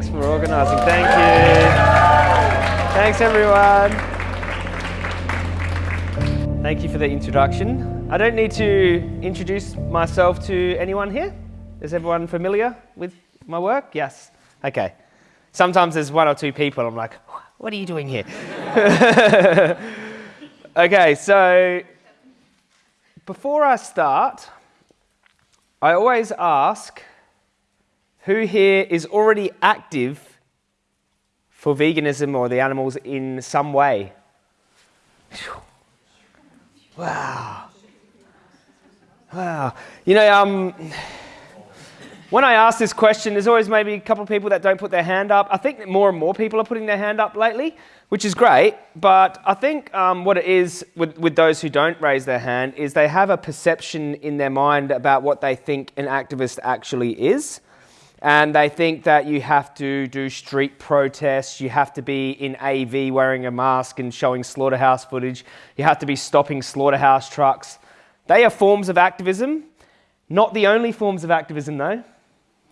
Thanks for organising. Thank you. Thanks, everyone. Thank you for the introduction. I don't need to introduce myself to anyone here. Is everyone familiar with my work? Yes. Okay. Sometimes there's one or two people, I'm like, what are you doing here? okay, so before I start, I always ask who here is already active for veganism or the animals in some way? Wow. Wow. You know, um, when I ask this question, there's always maybe a couple of people that don't put their hand up. I think that more and more people are putting their hand up lately, which is great. But I think um, what it is with, with those who don't raise their hand is they have a perception in their mind about what they think an activist actually is. And they think that you have to do street protests, you have to be in AV wearing a mask and showing slaughterhouse footage, you have to be stopping slaughterhouse trucks. They are forms of activism, not the only forms of activism though.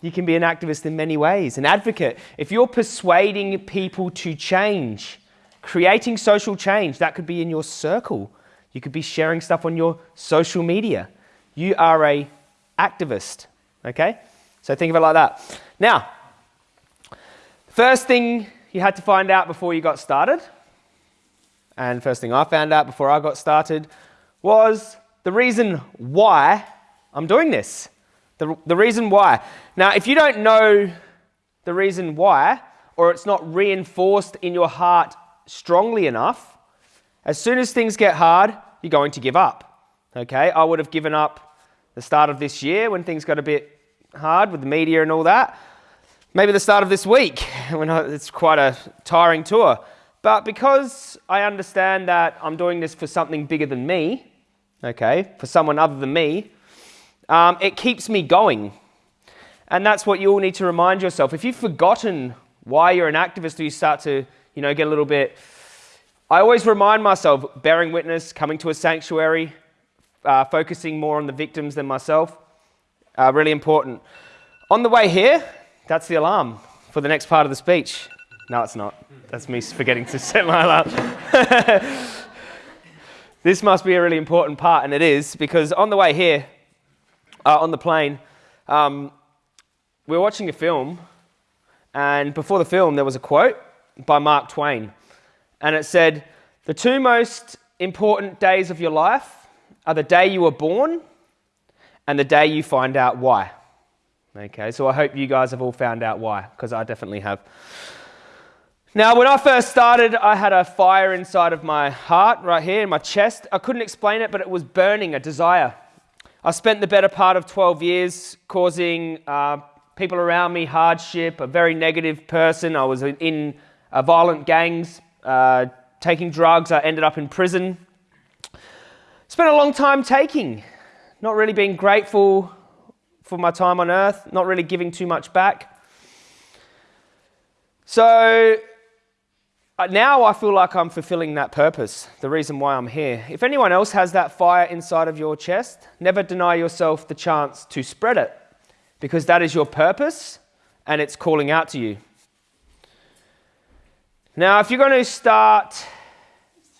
You can be an activist in many ways, an advocate. If you're persuading people to change, creating social change, that could be in your circle. You could be sharing stuff on your social media. You are a activist, okay? So think of it like that. Now, first thing you had to find out before you got started, and first thing I found out before I got started, was the reason why I'm doing this. The, the reason why. Now, if you don't know the reason why, or it's not reinforced in your heart strongly enough, as soon as things get hard, you're going to give up. Okay, I would have given up the start of this year when things got a bit hard with the media and all that. Maybe the start of this week when it's quite a tiring tour. But because I understand that I'm doing this for something bigger than me, okay, for someone other than me, um, it keeps me going. And that's what you all need to remind yourself. If you've forgotten why you're an activist or you start to, you know, get a little bit... I always remind myself, bearing witness, coming to a sanctuary, uh, focusing more on the victims than myself, uh, really important. On the way here, that's the alarm for the next part of the speech. No, it's not. That's me forgetting to set my alarm. this must be a really important part, and it is, because on the way here, uh, on the plane, um, we were watching a film, and before the film, there was a quote by Mark Twain, and it said, The two most important days of your life are the day you were born and the day you find out why. Okay, so I hope you guys have all found out why, because I definitely have. Now, when I first started, I had a fire inside of my heart, right here in my chest. I couldn't explain it, but it was burning, a desire. I spent the better part of 12 years causing uh, people around me hardship, a very negative person. I was in uh, violent gangs, uh, taking drugs. I ended up in prison. Spent a long time taking, not really being grateful for my time on earth, not really giving too much back. So uh, now I feel like I'm fulfilling that purpose, the reason why I'm here. If anyone else has that fire inside of your chest, never deny yourself the chance to spread it because that is your purpose and it's calling out to you. Now, if you're going to start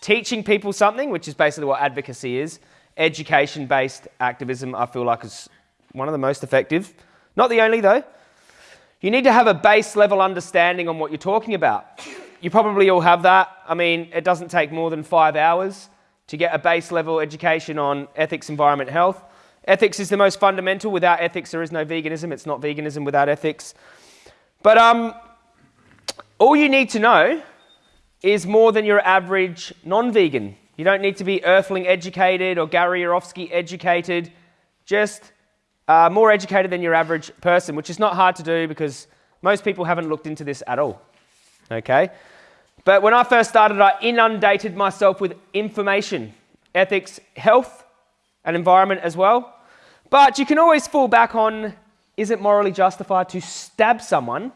teaching people something, which is basically what advocacy is, education based activism, I feel like is one of the most effective. Not the only, though. You need to have a base level understanding on what you're talking about. You probably all have that. I mean, it doesn't take more than five hours to get a base level education on ethics, environment, health. Ethics is the most fundamental. Without ethics, there is no veganism. It's not veganism without ethics. But um, all you need to know is more than your average non-vegan. You don't need to be Earthling educated or Gary Yourofsky educated. Just uh, more educated than your average person, which is not hard to do because most people haven't looked into this at all. Okay? But when I first started, I inundated myself with information, ethics, health, and environment as well. But you can always fall back on is it morally justified to stab someone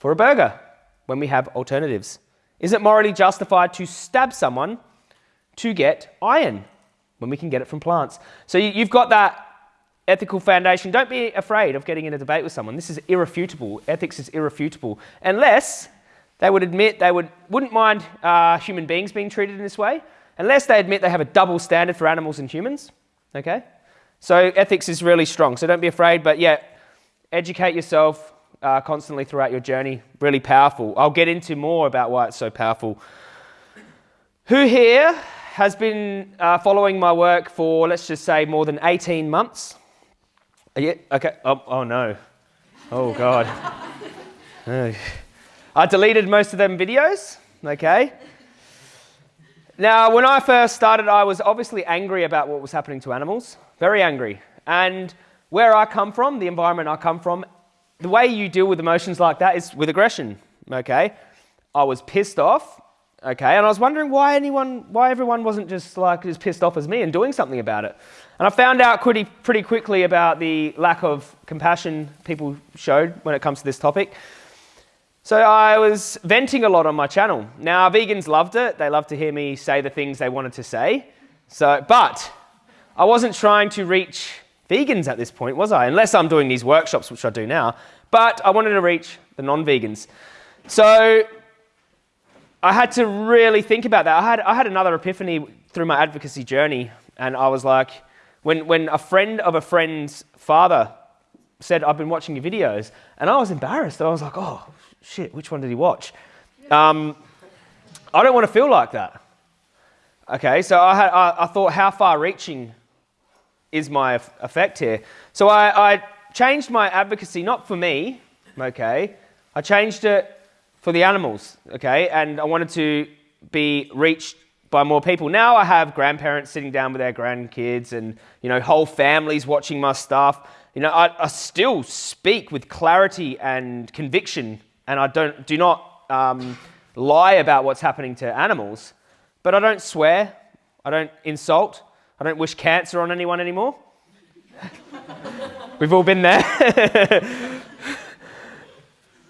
for a burger when we have alternatives? Is it morally justified to stab someone to get iron when we can get it from plants? So you've got that ethical foundation. Don't be afraid of getting in a debate with someone. This is irrefutable. Ethics is irrefutable. Unless they would admit they would, wouldn't mind uh, human beings being treated in this way, unless they admit they have a double standard for animals and humans. Okay? So ethics is really strong. So don't be afraid, but yeah, educate yourself uh, constantly throughout your journey. Really powerful. I'll get into more about why it's so powerful. Who here has been uh, following my work for, let's just say, more than 18 months? Yeah, okay. Oh, oh no. Oh, God. I deleted most of them videos, okay? Now, when I first started, I was obviously angry about what was happening to animals, very angry. And where I come from, the environment I come from, the way you deal with emotions like that is with aggression, okay? I was pissed off, okay? And I was wondering why anyone, why everyone wasn't just like as pissed off as me and doing something about it. And I found out pretty, pretty quickly about the lack of compassion people showed when it comes to this topic. So I was venting a lot on my channel. Now, vegans loved it. They loved to hear me say the things they wanted to say. So, but I wasn't trying to reach vegans at this point, was I? Unless I'm doing these workshops, which I do now. But I wanted to reach the non-vegans. So I had to really think about that. I had, I had another epiphany through my advocacy journey. And I was like, when, when a friend of a friend's father said, I've been watching your videos, and I was embarrassed. I was like, oh, shit, which one did he watch? Um, I don't want to feel like that. Okay, so I, had, I, I thought, how far reaching is my effect here? So I, I changed my advocacy, not for me, okay, I changed it for the animals, okay, and I wanted to be reached by more people. Now I have grandparents sitting down with their grandkids and, you know, whole families watching my stuff. You know, I, I still speak with clarity and conviction and I don't, do not um, lie about what's happening to animals, but I don't swear, I don't insult, I don't wish cancer on anyone anymore. We've all been there.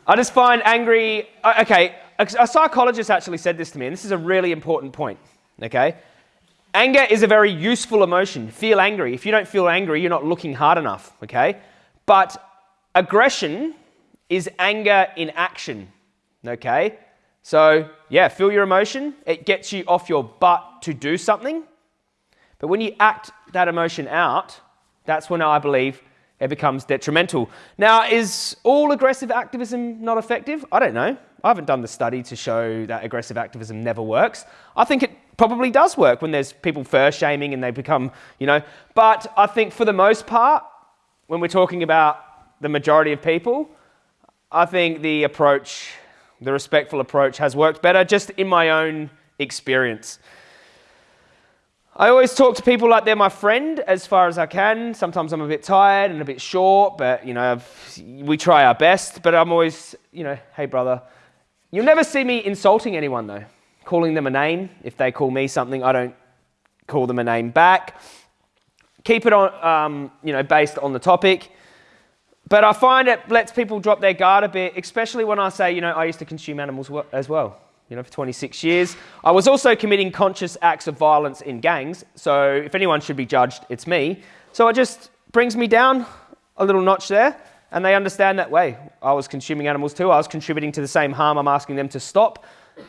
I just find angry. Uh, okay, a psychologist actually said this to me, and this is a really important point. Okay? Anger is a very useful emotion. Feel angry. If you don't feel angry, you're not looking hard enough. Okay? But aggression is anger in action. Okay? So, yeah, feel your emotion. It gets you off your butt to do something. But when you act that emotion out, that's when I believe it becomes detrimental. Now, is all aggressive activism not effective? I don't know. I haven't done the study to show that aggressive activism never works. I think it probably does work when there's people fur shaming and they become, you know. But I think for the most part, when we're talking about the majority of people, I think the approach, the respectful approach, has worked better just in my own experience. I always talk to people like they're my friend as far as I can. Sometimes I'm a bit tired and a bit short, but you know, we try our best. But I'm always, you know, hey brother. You'll never see me insulting anyone though, calling them a name. If they call me something, I don't call them a name back. Keep it on, um, you know, based on the topic. But I find it lets people drop their guard a bit, especially when I say, you know, I used to consume animals as well, you know, for 26 years. I was also committing conscious acts of violence in gangs, so if anyone should be judged, it's me. So it just brings me down a little notch there, and they understand that way. I was consuming animals too, I was contributing to the same harm I'm asking them to stop,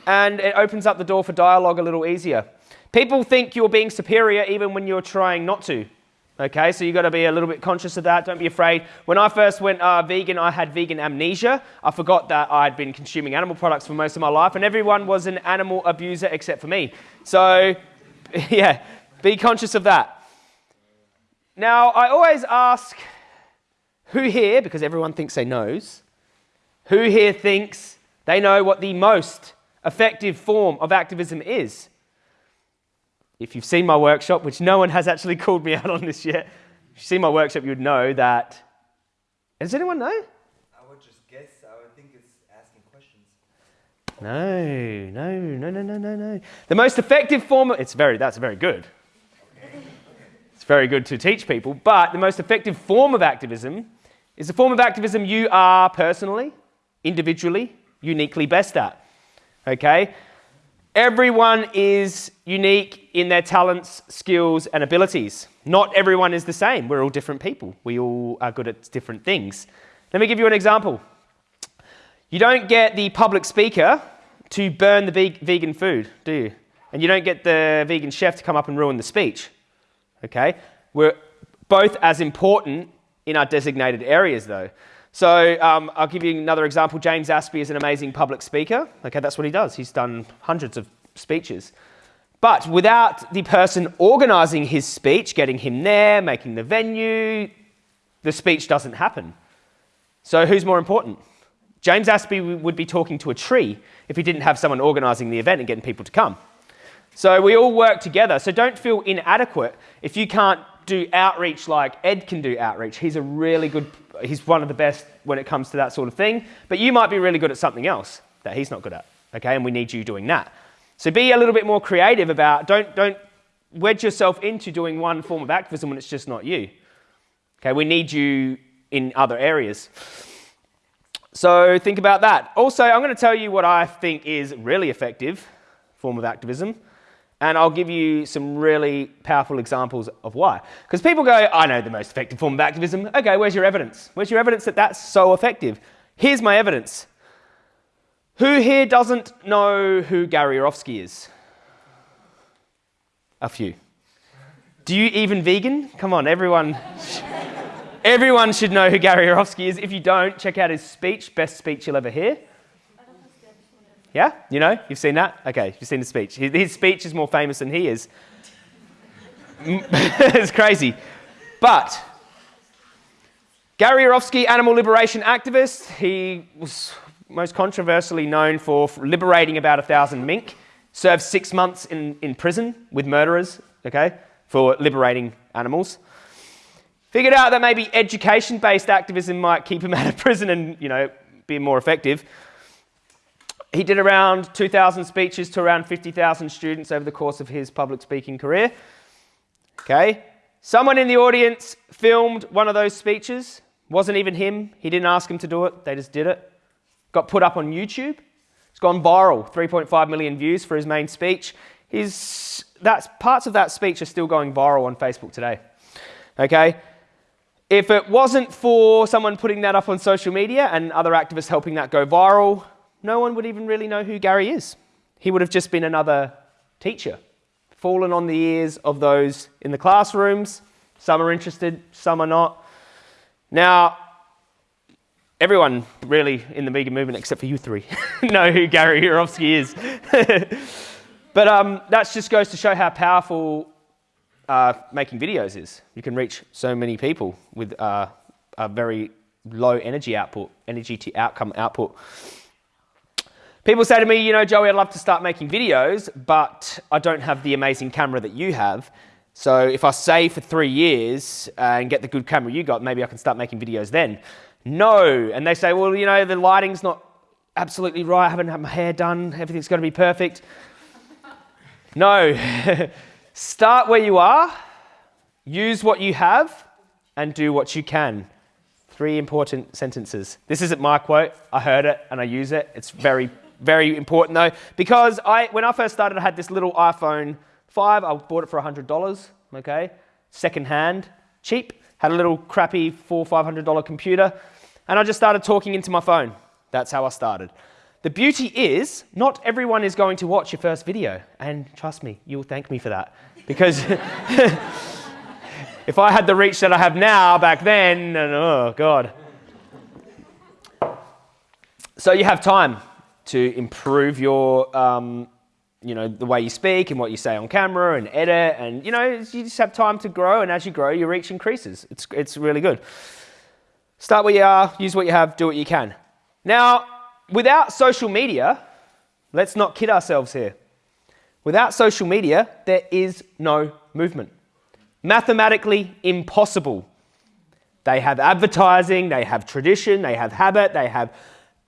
and it opens up the door for dialogue a little easier. People think you're being superior even when you're trying not to. Okay, so you've got to be a little bit conscious of that. Don't be afraid. When I first went uh, vegan, I had vegan amnesia. I forgot that I'd been consuming animal products for most of my life, and everyone was an animal abuser except for me. So, yeah, be conscious of that. Now, I always ask who here, because everyone thinks they knows, who here thinks they know what the most effective form of activism is? If you've seen my workshop, which no one has actually called me out on this yet, if you've seen my workshop, you would know that. Does anyone know? I would just guess. I would think it's asking questions. No, no, no, no, no, no, no. The most effective form of, it's very, that's very good. It's very good to teach people, but the most effective form of activism is the form of activism you are personally, individually, uniquely best at. Okay? Everyone is unique in their talents, skills, and abilities. Not everyone is the same. We're all different people. We all are good at different things. Let me give you an example. You don't get the public speaker to burn the vegan food, do you? And you don't get the vegan chef to come up and ruin the speech. Okay? We're both as important in our designated areas, though. So um, I'll give you another example. James Aspey is an amazing public speaker. Okay, that's what he does. He's done hundreds of speeches. But without the person organising his speech, getting him there, making the venue, the speech doesn't happen. So who's more important? James Aspey would be talking to a tree if he didn't have someone organising the event and getting people to come. So we all work together. So don't feel inadequate if you can't do outreach like Ed can do outreach. He's a really good, he's one of the best when it comes to that sort of thing. But you might be really good at something else that he's not good at. Okay, and we need you doing that. So be a little bit more creative about, don't, don't wedge yourself into doing one form of activism when it's just not you. Okay, we need you in other areas. So think about that. Also, I'm going to tell you what I think is really effective form of activism. And I'll give you some really powerful examples of why. Because people go, I know the most effective form of activism. Okay, where's your evidence? Where's your evidence that that's so effective? Here's my evidence. Who here doesn't know who Gary Yourofsky is? A few. Do you even vegan? Come on, everyone. everyone should know who Gary Yourofsky is. If you don't, check out his speech, best speech you'll ever hear. Yeah? You know? You've seen that? Okay, you've seen the speech. His speech is more famous than he is. it's crazy. But Gary Yourofsky, animal liberation activist, he was most controversially known for liberating about a thousand mink, served six months in, in prison with murderers, okay, for liberating animals. Figured out that maybe education-based activism might keep him out of prison and, you know, be more effective. He did around 2,000 speeches to around 50,000 students over the course of his public speaking career. Okay. Someone in the audience filmed one of those speeches. Wasn't even him. He didn't ask him to do it. They just did it. Got put up on YouTube. It's gone viral. 3.5 million views for his main speech. His, that's, parts of that speech are still going viral on Facebook today. Okay. If it wasn't for someone putting that up on social media and other activists helping that go viral, no one would even really know who Gary is. He would have just been another teacher, fallen on the ears of those in the classrooms. Some are interested, some are not. Now, everyone really in the vegan movement, except for you three, know who Gary Yourofsky is. but um, that just goes to show how powerful uh, making videos is. You can reach so many people with uh, a very low energy output, energy to outcome output. People say to me, you know, Joey, I'd love to start making videos, but I don't have the amazing camera that you have. So if I save for three years uh, and get the good camera you got, maybe I can start making videos then. No. And they say, well, you know, the lighting's not absolutely right. I haven't had my hair done. Everything's going to be perfect. no. start where you are, use what you have, and do what you can. Three important sentences. This isn't my quote. I heard it and I use it. It's very very important though, because I, when I first started, I had this little iPhone 5. I bought it for $100, okay? Second hand, cheap. Had a little crappy four, $500 computer. And I just started talking into my phone. That's how I started. The beauty is, not everyone is going to watch your first video. And trust me, you'll thank me for that. Because if I had the reach that I have now back then, uh, oh God. So you have time to improve your, um, you know, the way you speak and what you say on camera and edit. And, you know, you just have time to grow. And as you grow, your reach increases. It's, it's really good. Start where you are, use what you have, do what you can. Now, without social media, let's not kid ourselves here. Without social media, there is no movement. Mathematically impossible. They have advertising, they have tradition, they have habit, they have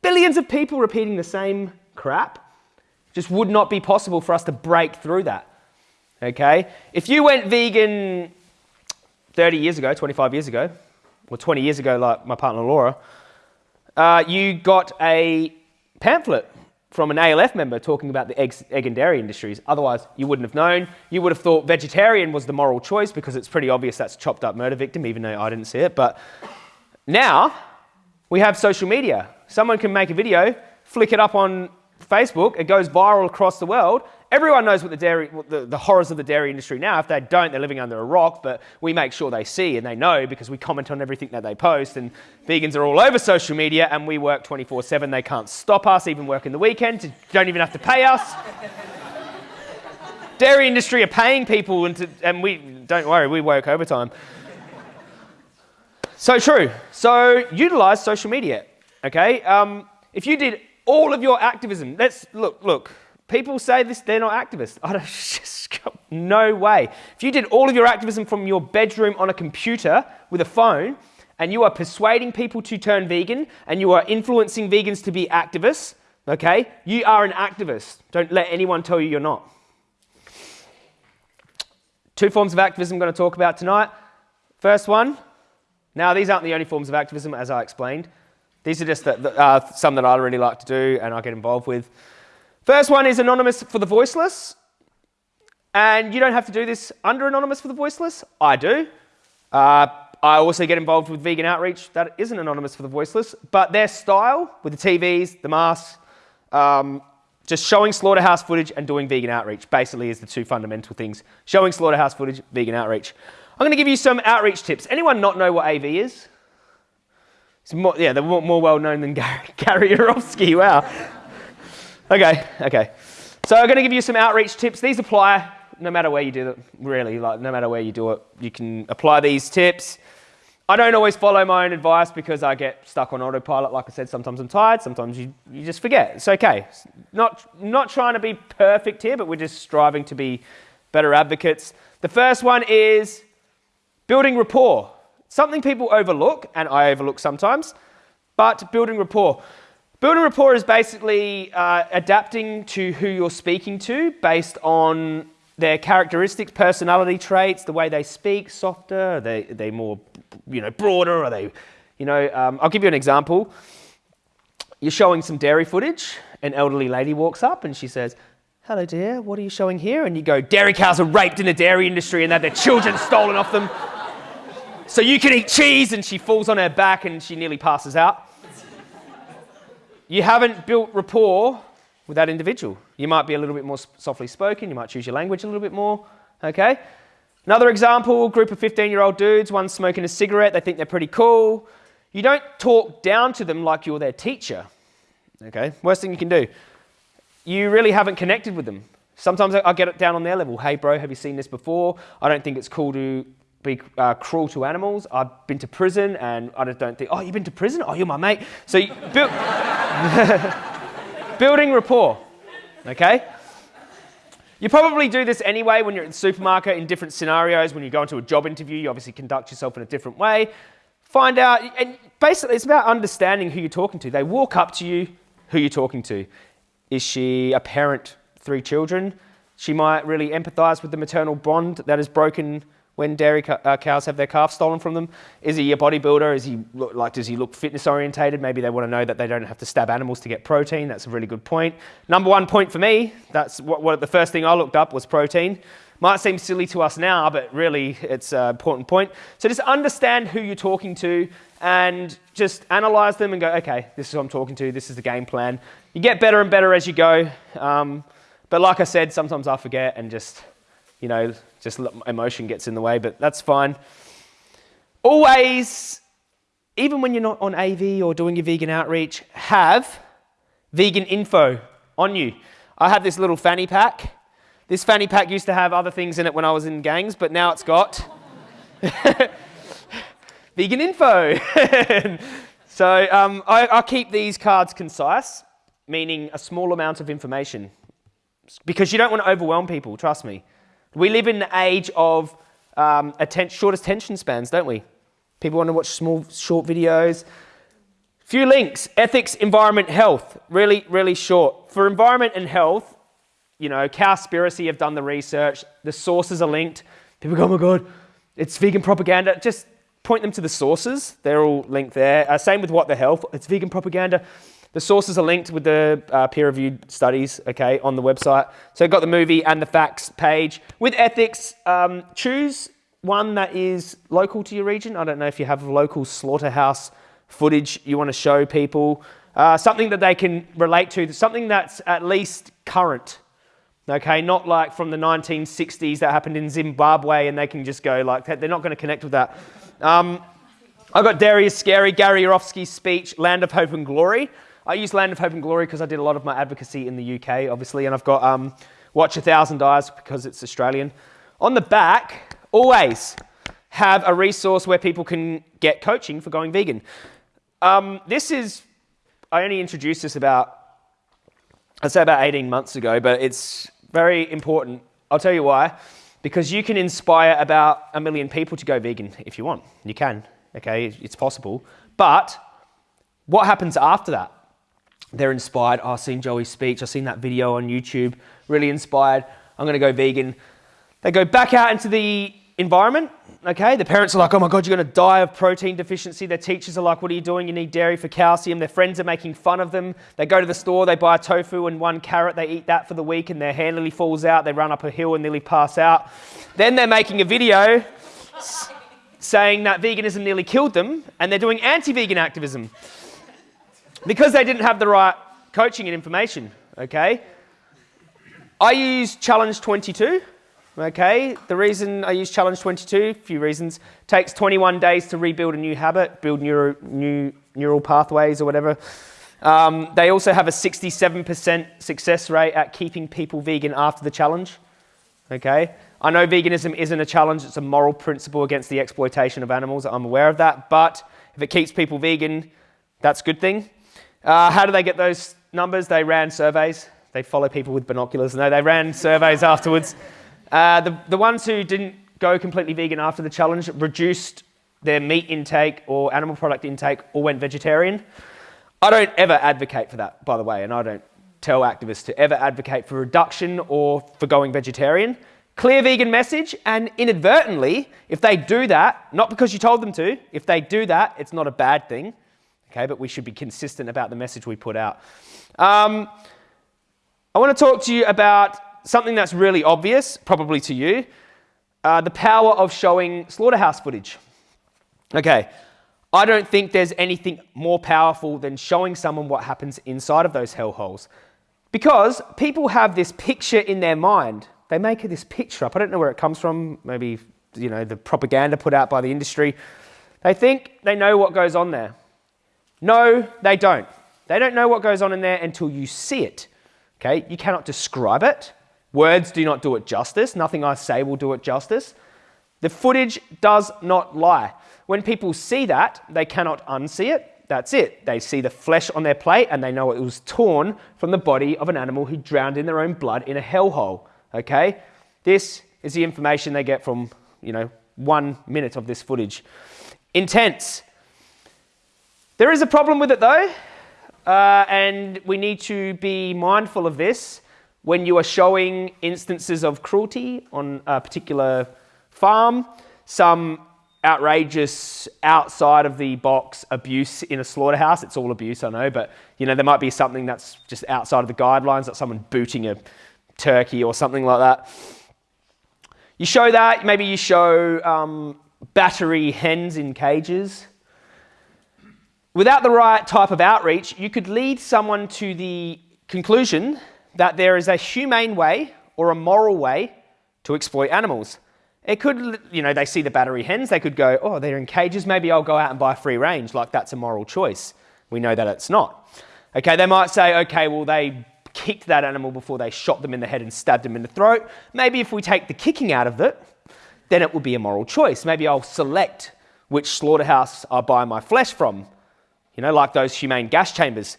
billions of people repeating the same crap. Just would not be possible for us to break through that. Okay? If you went vegan 30 years ago, 25 years ago, or 20 years ago, like my partner Laura, uh, you got a pamphlet from an ALF member talking about the egg and dairy industries. Otherwise, you wouldn't have known. You would have thought vegetarian was the moral choice because it's pretty obvious that's chopped up murder victim, even though I didn't see it. But now we have social media. Someone can make a video, flick it up on Facebook, it goes viral across the world. Everyone knows what the, dairy, what the, the horrors of the dairy industry now. If they don't, they're living under a rock, but we make sure they see and they know because we comment on everything that they post. And vegans are all over social media and we work 24 7. They can't stop us, even working the weekend. Don't even have to pay us. dairy industry are paying people, and, to, and we, don't worry, we work overtime. So true. So utilize social media. Okay. Um, if you did all of your activism, let's look. Look. People say this; they're not activists. I don't, no way. If you did all of your activism from your bedroom on a computer with a phone, and you are persuading people to turn vegan, and you are influencing vegans to be activists, okay, you are an activist. Don't let anyone tell you you're not. Two forms of activism I'm going to talk about tonight. First one, now, these aren't the only forms of activism, as I explained. These are just the, the, uh, some that I really like to do and I get involved with. First one is Anonymous for the Voiceless. And you don't have to do this under Anonymous for the Voiceless. I do. Uh, I also get involved with Vegan Outreach that isn't Anonymous for the Voiceless. But their style with the TVs, the masks, um, just showing slaughterhouse footage and doing vegan outreach basically is the two fundamental things. Showing slaughterhouse footage, vegan outreach. I'm going to give you some outreach tips. Anyone not know what AV is? It's more, yeah, they're more, well known than Gary, Gary Yourofsky. Wow. okay, okay. So I'm going to give you some outreach tips. These apply no matter where you do it, really, like no matter where you do it, you can apply these tips. I don't always follow my own advice because I get stuck on autopilot. Like I said, sometimes I'm tired, sometimes you, you just forget. It's okay. Not, not trying to be perfect here, but we're just striving to be better advocates. The first one is Building rapport. Something people overlook, and I overlook sometimes, but building rapport. Building rapport is basically uh, adapting to who you're speaking to based on their characteristics, personality traits, the way they speak, softer, are they, are they more, you know, broader, are they, you know, um, I'll give you an example. You're showing some dairy footage, an elderly lady walks up and she says, hello dear, what are you showing here? And you go, dairy cows are raped in the dairy industry and have their children stolen off them so you can eat cheese, and she falls on her back and she nearly passes out. You haven't built rapport with that individual. You might be a little bit more softly spoken, you might choose your language a little bit more, okay? Another example, group of 15-year-old dudes, one's smoking a cigarette, they think they're pretty cool. You don't talk down to them like you're their teacher, okay? Worst thing you can do. You really haven't connected with them. Sometimes I get it down on their level. Hey, bro, have you seen this before? I don't think it's cool to be uh, cruel to animals. I've been to prison and I just don't think, oh, you've been to prison? Oh, you're my mate. So build, building rapport, okay? You probably do this anyway when you're at the supermarket in different scenarios. When you go into a job interview, you obviously conduct yourself in a different way. Find out, and basically it's about understanding who you're talking to. They walk up to you, who you're talking to. Is she a parent, three children? She might really empathize with the maternal bond that is broken when dairy uh, cows have their calf stolen from them? Is he a bodybuilder? Is he look, like does he look fitness orientated? Maybe they want to know that they don't have to stab animals to get protein. That's a really good point. Number one point for me. That's what, what the first thing I looked up was protein. Might seem silly to us now, but really it's an important point. So just understand who you're talking to and just analyze them and go, okay, this is who I'm talking to. This is the game plan. You get better and better as you go. Um, but like I said, sometimes I forget and just you know, just emotion gets in the way, but that's fine. Always, even when you're not on AV or doing your vegan outreach, have vegan info on you. I have this little fanny pack. This fanny pack used to have other things in it when I was in gangs, but now it's got vegan info. so um, I, I keep these cards concise, meaning a small amount of information, because you don't want to overwhelm people, trust me. We live in the age of um, atten short attention spans, don't we? People want to watch small, short videos. Few links, ethics, environment, health. Really, really short. For environment and health, you know, Cowspiracy have done the research. The sources are linked. People go, oh my God, it's vegan propaganda. Just point them to the sources. They're all linked there. Uh, same with What the Health. It's vegan propaganda. The sources are linked with the uh, peer-reviewed studies, okay, on the website. So got the movie and the facts page. With ethics, um, choose one that is local to your region. I don't know if you have local slaughterhouse footage you want to show people. Uh, something that they can relate to, something that's at least current. Okay, not like from the 1960s that happened in Zimbabwe and they can just go like that. They're not going to connect with that. Um, I got Dairy is Scary, Gary Yourofsky's speech, Land of Hope and Glory. I use Land of Hope and Glory because I did a lot of my advocacy in the UK, obviously, and I've got um, Watch a Thousand Eyes because it's Australian. On the back, always have a resource where people can get coaching for going vegan. Um, this is, I only introduced this about, I'd say about 18 months ago, but it's very important. I'll tell you why. Because you can inspire about a million people to go vegan if you want. You can, okay, it's possible. But what happens after that? They're inspired. I've seen Joey's speech. I've seen that video on YouTube. Really inspired. I'm going to go vegan. They go back out into the environment. Okay, the parents are like, oh my God, you're going to die of protein deficiency. Their teachers are like, what are you doing? You need dairy for calcium. Their friends are making fun of them. They go to the store, they buy tofu and one carrot. They eat that for the week and their hair nearly falls out. They run up a hill and nearly pass out. Then they're making a video saying that veganism nearly killed them and they're doing anti vegan activism because they didn't have the right coaching and information, okay? I use Challenge 22, okay? The reason I use Challenge 22, a few reasons, takes 21 days to rebuild a new habit, build neuro, new neural pathways or whatever. Um, they also have a 67% success rate at keeping people vegan after the challenge, okay? I know veganism isn't a challenge, it's a moral principle against the exploitation of animals, I'm aware of that, but if it keeps people vegan, that's a good thing. Uh, how do they get those numbers? They ran surveys. They follow people with binoculars. No, they ran surveys afterwards. Uh, the, the ones who didn't go completely vegan after the challenge reduced their meat intake or animal product intake or went vegetarian. I don't ever advocate for that, by the way, and I don't tell activists to ever advocate for reduction or for going vegetarian. Clear vegan message, and inadvertently, if they do that, not because you told them to, if they do that, it's not a bad thing okay? But we should be consistent about the message we put out. Um, I want to talk to you about something that's really obvious, probably to you, uh, the power of showing slaughterhouse footage. Okay, I don't think there's anything more powerful than showing someone what happens inside of those hellholes. Because people have this picture in their mind. They make this picture up. I don't know where it comes from. Maybe, you know, the propaganda put out by the industry. They think they know what goes on there. No, they don't. They don't know what goes on in there until you see it. Okay, you cannot describe it. Words do not do it justice. Nothing I say will do it justice. The footage does not lie. When people see that, they cannot unsee it. That's it. They see the flesh on their plate and they know it was torn from the body of an animal who drowned in their own blood in a hellhole. Okay? This is the information they get from, you know, one minute of this footage. Intense. There is a problem with it though, uh, and we need to be mindful of this when you are showing instances of cruelty on a particular farm, some outrageous outside of the box abuse in a slaughterhouse. It's all abuse, I know, but you know there might be something that's just outside of the guidelines, like someone booting a turkey or something like that. You show that, maybe you show um, battery hens in cages. Without the right type of outreach, you could lead someone to the conclusion that there is a humane way or a moral way to exploit animals. It could, you know, they see the battery hens, they could go, oh, they're in cages, maybe I'll go out and buy free range, like that's a moral choice. We know that it's not. Okay, they might say, okay, well, they kicked that animal before they shot them in the head and stabbed them in the throat. Maybe if we take the kicking out of it, then it would be a moral choice. Maybe I'll select which slaughterhouse I buy my flesh from you know, like those humane gas chambers.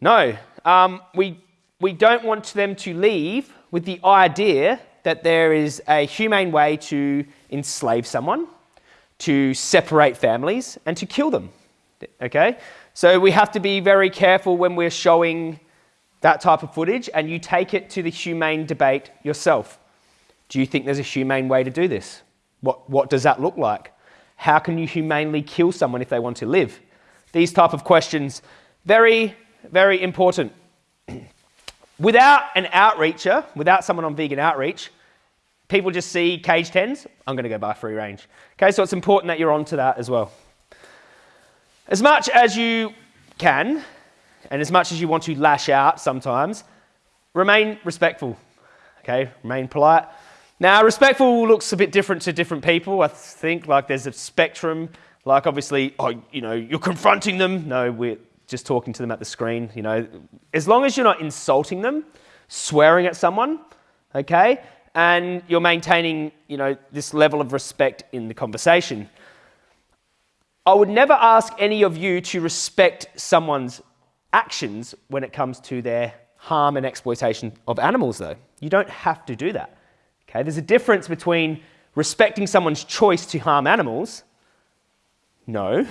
No, um, we, we don't want them to leave with the idea that there is a humane way to enslave someone, to separate families, and to kill them. Okay? So we have to be very careful when we're showing that type of footage and you take it to the humane debate yourself. Do you think there's a humane way to do this? What, what does that look like? How can you humanely kill someone if they want to live? These type of questions. Very very important. without an outreacher, without someone on vegan outreach, people just see cage tens, I'm going to go buy free range. Okay, so it's important that you're onto that as well. As much as you can, and as much as you want to lash out sometimes, remain respectful. Okay, remain polite. Now, respectful looks a bit different to different people. I think like there's a spectrum. Like obviously, oh, you know, you're confronting them. No, we're just talking to them at the screen. You know, as long as you're not insulting them, swearing at someone, okay, and you're maintaining, you know, this level of respect in the conversation. I would never ask any of you to respect someone's actions when it comes to their harm and exploitation of animals, though. You don't have to do that. Okay, there's a difference between respecting someone's choice to harm animals, no,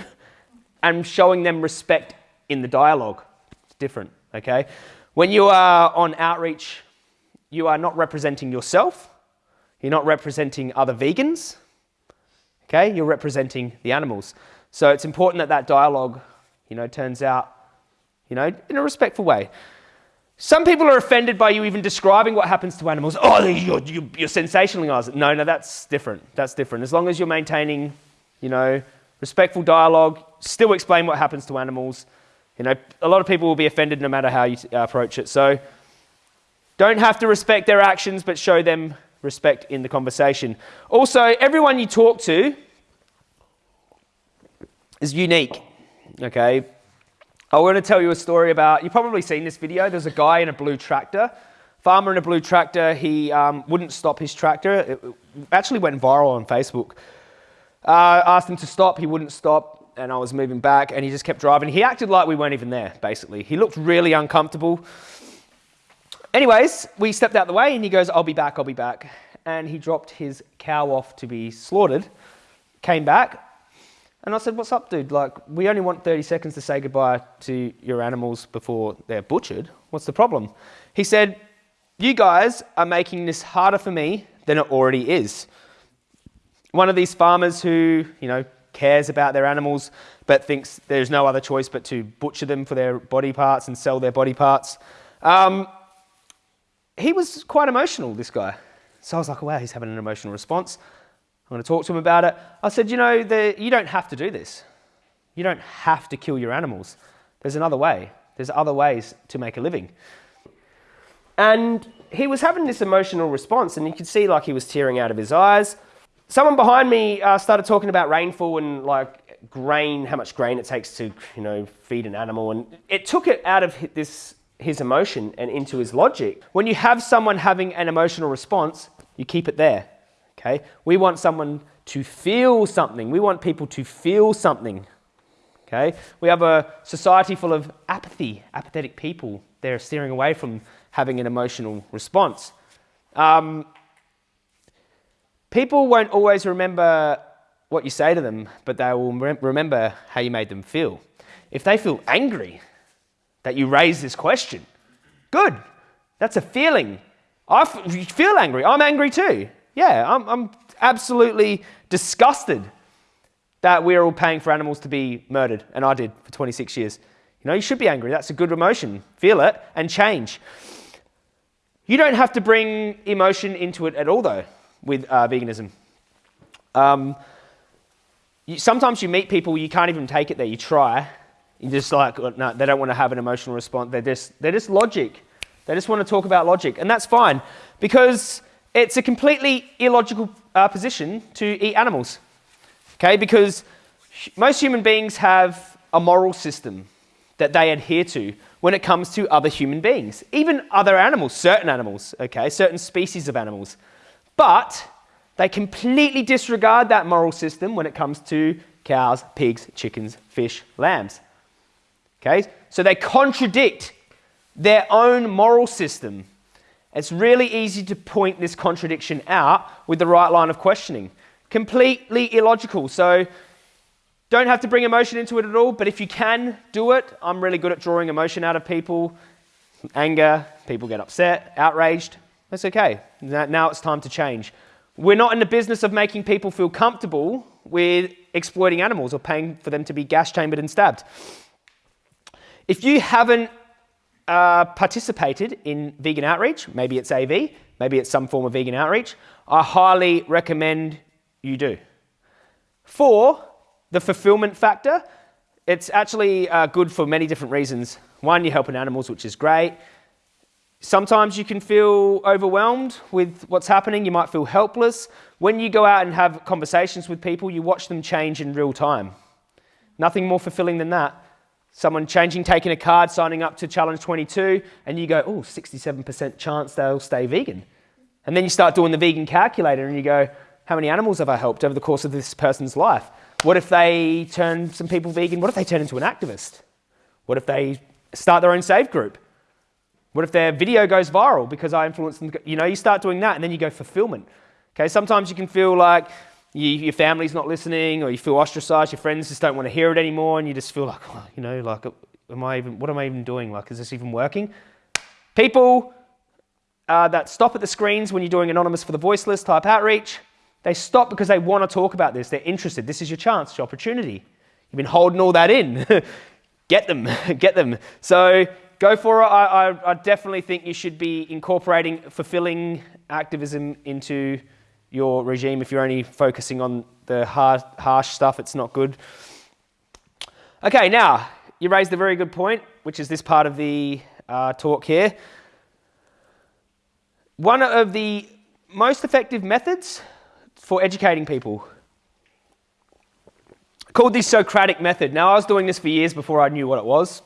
and showing them respect in the dialogue. It's different, okay? When you are on outreach you are not representing yourself, you're not representing other vegans, okay? You're representing the animals. So it's important that that dialogue, you know, turns out, you know, in a respectful way. Some people are offended by you even describing what happens to animals. Oh, you're, you're, sensationalizing. No, no, that's different. That's different. As long as you're maintaining, you know, respectful dialogue, still explain what happens to animals. You know, a lot of people will be offended no matter how you approach it. So don't have to respect their actions, but show them respect in the conversation. Also, everyone you talk to is unique. Okay? I want to tell you a story about, you've probably seen this video. There's a guy in a blue tractor, farmer in a blue tractor. He um, wouldn't stop his tractor. It actually went viral on Facebook. Uh, asked him to stop, he wouldn't stop, and I was moving back, and he just kept driving. He acted like we weren't even there, basically. He looked really uncomfortable. Anyways, we stepped out the way and he goes, I'll be back, I'll be back. And he dropped his cow off to be slaughtered, came back, and I said, What's up, dude? Like, we only want 30 seconds to say goodbye to your animals before they're butchered. What's the problem? He said, You guys are making this harder for me than it already is. One of these farmers who, you know, cares about their animals but thinks there's no other choice but to butcher them for their body parts and sell their body parts. Um, he was quite emotional, this guy. So I was like, wow, he's having an emotional response. I'm going to talk to him about it. I said, you know, the, you don't have to do this. You don't have to kill your animals. There's another way. There's other ways to make a living. And he was having this emotional response, and you could see like he was tearing out of his eyes. Someone behind me uh, started talking about rainfall and like grain, how much grain it takes to, you know, feed an animal, and it took it out of this his emotion and into his logic. When you have someone having an emotional response, you keep it there. Okay? We want someone to feel something. We want people to feel something. Okay? We have a society full of apathy, apathetic people. They're steering away from having an emotional response. Um, people won't always remember what you say to them, but they will remember how you made them feel. If they feel angry, that you raise this question. Good. That's a feeling. I feel angry. I'm angry too. Yeah, I'm, I'm absolutely disgusted that we're all paying for animals to be murdered, and I did for 26 years. You know, you should be angry. That's a good emotion. Feel it and change. You don't have to bring emotion into it at all, though, with uh, veganism. Um, you, sometimes you meet people, you can't even take it there. You try, You're just like, no, they don't want to have an emotional response. They're just, they're just logic. They just want to talk about logic. And that's fine because it's a completely illogical uh, position to eat animals. Okay, because most human beings have a moral system that they adhere to when it comes to other human beings, even other animals, certain animals, okay, certain species of animals. But they completely disregard that moral system when it comes to cows, pigs, chickens, fish, lambs. Okay? So they contradict their own moral system. It's really easy to point this contradiction out with the right line of questioning. Completely illogical. So don't have to bring emotion into it at all, but if you can do it, I'm really good at drawing emotion out of people. Anger, people get upset, outraged. That's okay. Now it's time to change. We're not in the business of making people feel comfortable with exploiting animals or paying for them to be gas chambered and stabbed. If you haven't uh, participated in vegan outreach, maybe it's AV, maybe it's some form of vegan outreach, I highly recommend you do. Four, the fulfillment factor. It's actually uh, good for many different reasons. One, you're helping animals, which is great. Sometimes you can feel overwhelmed with what's happening. You might feel helpless. When you go out and have conversations with people, you watch them change in real time. Nothing more fulfilling than that. Someone changing, taking a card, signing up to Challenge 22, and you go, oh, 67% chance they'll stay vegan. And then you start doing the vegan calculator and you go, how many animals have I helped over the course of this person's life? What if they turn some people vegan? What if they turn into an activist? What if they start their own save group? What if their video goes viral because I influenced them? You know, you start doing that and then you go fulfillment. Okay, sometimes you can feel like you, your family's not listening or you feel ostracized, your friends just don't want to hear it anymore and you just feel like, oh, you know, like, am I even, what am I even doing? Like, is this even working? People uh, that stop at the screens when you're doing anonymous for the voiceless type outreach, they stop because they want to talk about this. They're interested. This is your chance, your opportunity. You've been holding all that in. get them, get them. So go for it. I, I, I, definitely think you should be incorporating fulfilling activism into your regime. If you're only focusing on the hard, harsh stuff, it's not good. Okay, now you raised a very good point, which is this part of the uh, talk here. One of the most effective methods for educating people called the Socratic method. Now, I was doing this for years before I knew what it was.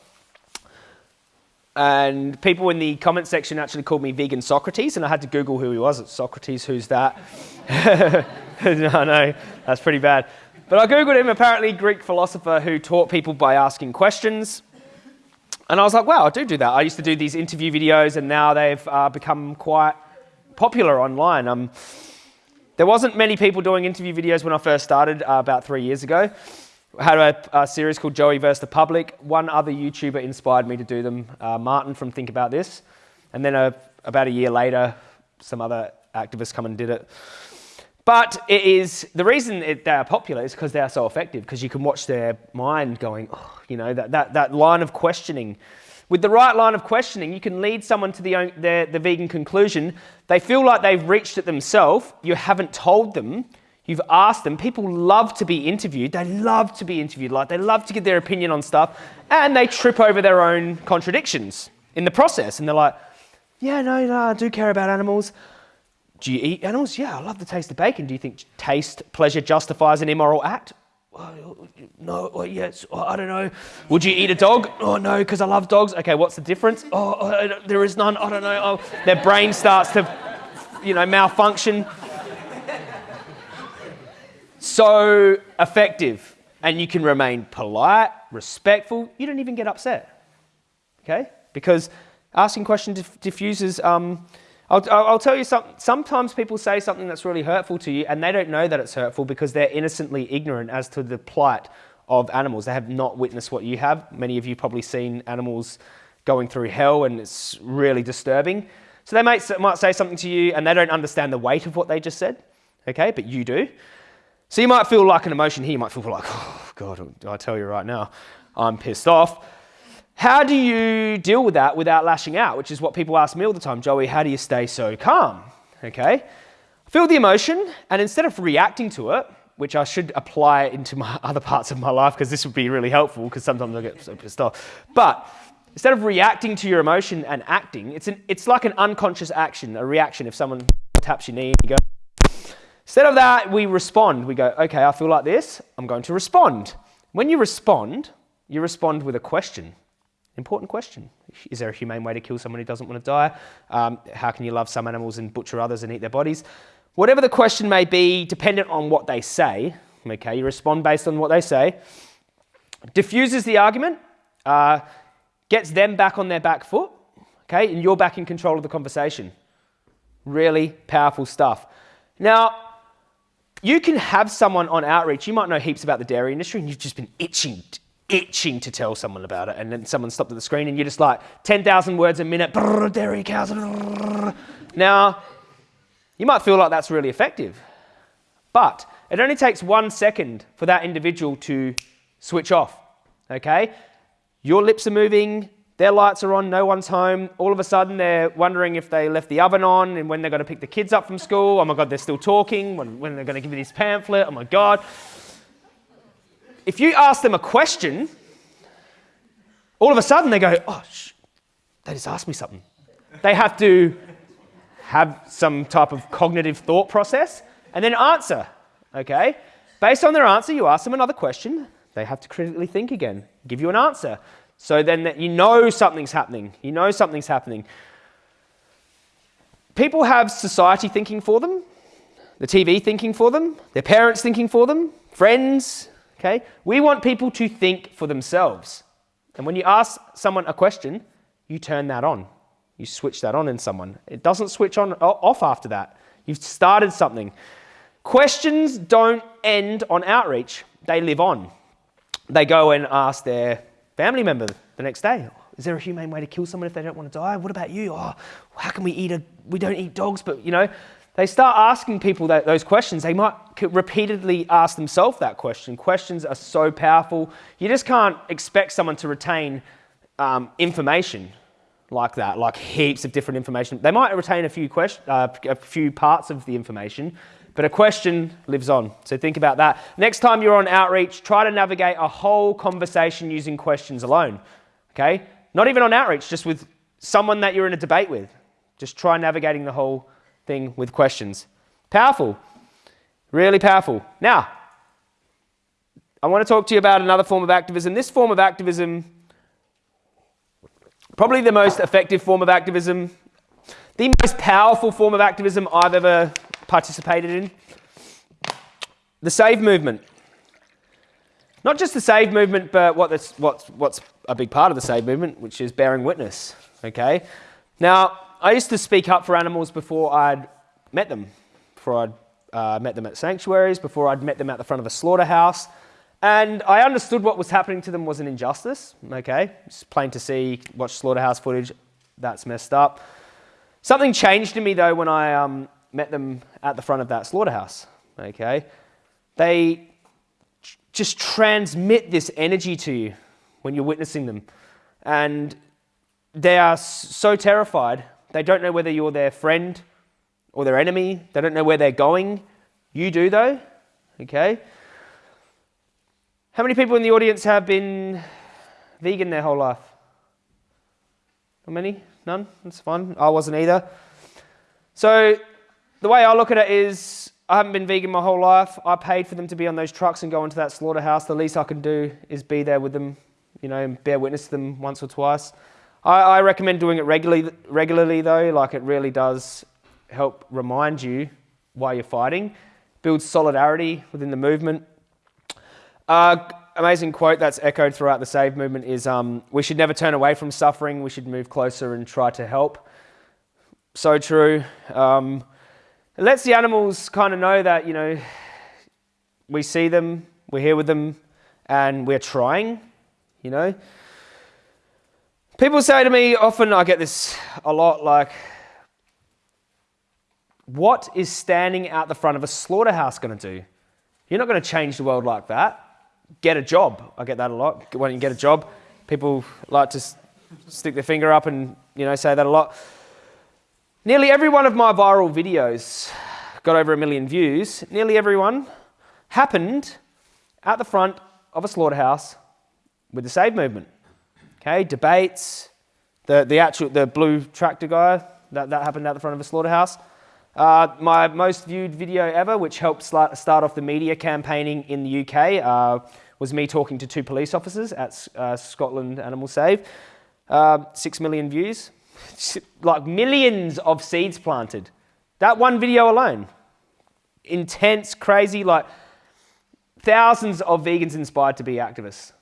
And people in the comment section actually called me vegan Socrates, and I had to Google who he was. It's Socrates, who's that? no, no, that's pretty bad. But I Googled him, apparently Greek philosopher who taught people by asking questions. And I was like, wow, I do do that. I used to do these interview videos, and now they've uh, become quite popular online. Um, there wasn't many people doing interview videos when I first started uh, about three years ago. Had a, a, series called Joey vs. the Public. One other YouTuber inspired me to do them, uh, Martin from Think About This. And then a, uh, about a year later, some other activists come and did it. But it is, the reason it, they are popular is because they are so effective, because you can watch their mind going, oh, you know, that, that, that line of questioning. With the right line of questioning, you can lead someone to the, the, the vegan conclusion. They feel like they've reached it themselves. You haven't told them. You've asked them. People love to be interviewed. They love to be interviewed. Like they love to get their opinion on stuff, and they trip over their own contradictions in the process. And they're like, "Yeah, no, no, I do care about animals. Do you eat animals? Yeah, I love the taste of bacon. Do you think taste, pleasure justifies an immoral act? no, yes, I don't know. Would you eat a dog? Oh, no, because I love dogs. Okay, what's the difference? Oh, oh there is none. I don't know. Oh, their brain starts to, you know, malfunction. So effective. And you can remain polite, respectful. You don't even get upset. Okay? Because asking questions diff diffuses um, I'll, I'll tell you something. Sometimes people say something that's really hurtful to you and they don't know that it's hurtful because they're innocently ignorant as to the plight of animals. They have not witnessed what you have. Many of you probably seen animals going through hell and it's really disturbing. So they might, might say something to you and they don't understand the weight of what they just said, okay, but you do. So you might feel like an emotion here. You might feel like, oh, God, I tell you right now, I'm pissed off. How do you deal with that without lashing out? Which is what people ask me all the time, Joey, how do you stay so calm? Okay? Feel the emotion, and instead of reacting to it, which I should apply into my other parts of my life because this would be really helpful because sometimes I get so pissed off. But instead of reacting to your emotion and acting, it's, an, it's like an unconscious action, a reaction. If someone taps your knee, you go. Instead of that, we respond. We go, okay, I feel like this, I'm going to respond. When you respond, you respond with a question. Important question. Is there a humane way to kill someone who doesn't want to die? Um, how can you love some animals and butcher others and eat their bodies? Whatever the question may be, dependent on what they say, okay, you respond based on what they say, diffuses the argument, uh, gets them back on their back foot, okay, and you're back in control of the conversation. Really powerful stuff. Now, you can have someone on outreach, you might know heaps about the dairy industry, and you've just been itching itching to tell someone about it. And then someone stopped at the screen and you're just like 10,000 words a minute, brrr, dairy cows. Brrr. Now, you might feel like that's really effective, but it only takes one second for that individual to switch off, okay? Your lips are moving, their lights are on, no one's home. All of a sudden, they're wondering if they left the oven on and when they're going to pick the kids up from school. Oh my God, they're still talking. When, when they're going to give me this pamphlet. Oh my God. If you ask them a question, all of a sudden they go, oh, sh- they just asked me something. They have to have some type of cognitive thought process and then answer. Okay? Based on their answer, you ask them another question. They have to critically think again, give you an answer. So then that you know something's happening. You know something's happening. People have society thinking for them, the TV thinking for them, their parents thinking for them, friends. Okay? We want people to think for themselves. And when you ask someone a question, you turn that on. You switch that on in someone. It doesn't switch on off after that. You've started something. Questions don't end on outreach, they live on. They go and ask their family member the next day. Is there a humane way to kill someone if they don't want to die? What about you? Oh, how can we eat a, we don't eat dogs, but you know, they start asking people that, those questions. They might repeatedly ask themselves that question. Questions are so powerful. You just can't expect someone to retain um, information like that, like heaps of different information. They might retain a few, question, uh, a few parts of the information, but a question lives on. So think about that. Next time you're on outreach, try to navigate a whole conversation using questions alone. Okay? Not even on outreach, just with someone that you're in a debate with. Just try navigating the whole thing with questions. Powerful. Really powerful. Now, I want to talk to you about another form of activism. This form of activism, probably the most effective form of activism, the most powerful form of activism I've ever participated in. The SAVE movement. Not just the SAVE movement, but what what's, what's a big part of the SAVE movement, which is bearing witness. Okay? Now, I used to speak up for animals before I'd met them, before I'd uh, met them at sanctuaries, before I'd met them at the front of a slaughterhouse. And I understood what was happening to them was an injustice. Okay? It's plain to see, watch slaughterhouse footage, that's messed up. Something changed in me though when I um, met them at the front of that slaughterhouse. Okay? They just transmit this energy to you when you're witnessing them. And they are so terrified, they don't know whether you're their friend or their enemy. They don't know where they're going. You do, though. Okay? How many people in the audience have been vegan their whole life? How many? None? That's fine. I wasn't either. So the way I look at it is I haven't been vegan my whole life. I paid for them to be on those trucks and go into that slaughterhouse. The least I can do is be there with them, you know, and bear witness to them once or twice. I, I recommend doing it regularly, regularly, though. Like it really does help remind you why you're fighting, builds solidarity within the movement. Uh, amazing quote that's echoed throughout the SAVE movement is um, we should never turn away from suffering, we should move closer and try to help. So true. Um, it lets the animals kind of know that, you know, we see them, we're here with them, and we're trying, you know. People say to me often, I get this a lot, like, what is standing out the front of a slaughterhouse going to do? You're not going to change the world like that. Get a job. I get that a lot. When you get a job, people like to stick their finger up and you know say that a lot. Nearly every one of my viral videos got over a million views. Nearly everyone happened at the front of a slaughterhouse with the Save movement. Okay, debates, the, the actual, the blue tractor guy, that, that happened at the front of a slaughterhouse. Uh, my most viewed video ever, which helped start off the media campaigning in the UK, uh, was me talking to two police officers at uh, Scotland Animal Save. Uh, six million views like millions of seeds planted. That one video alone. Intense, crazy, like thousands of vegans inspired to be activists.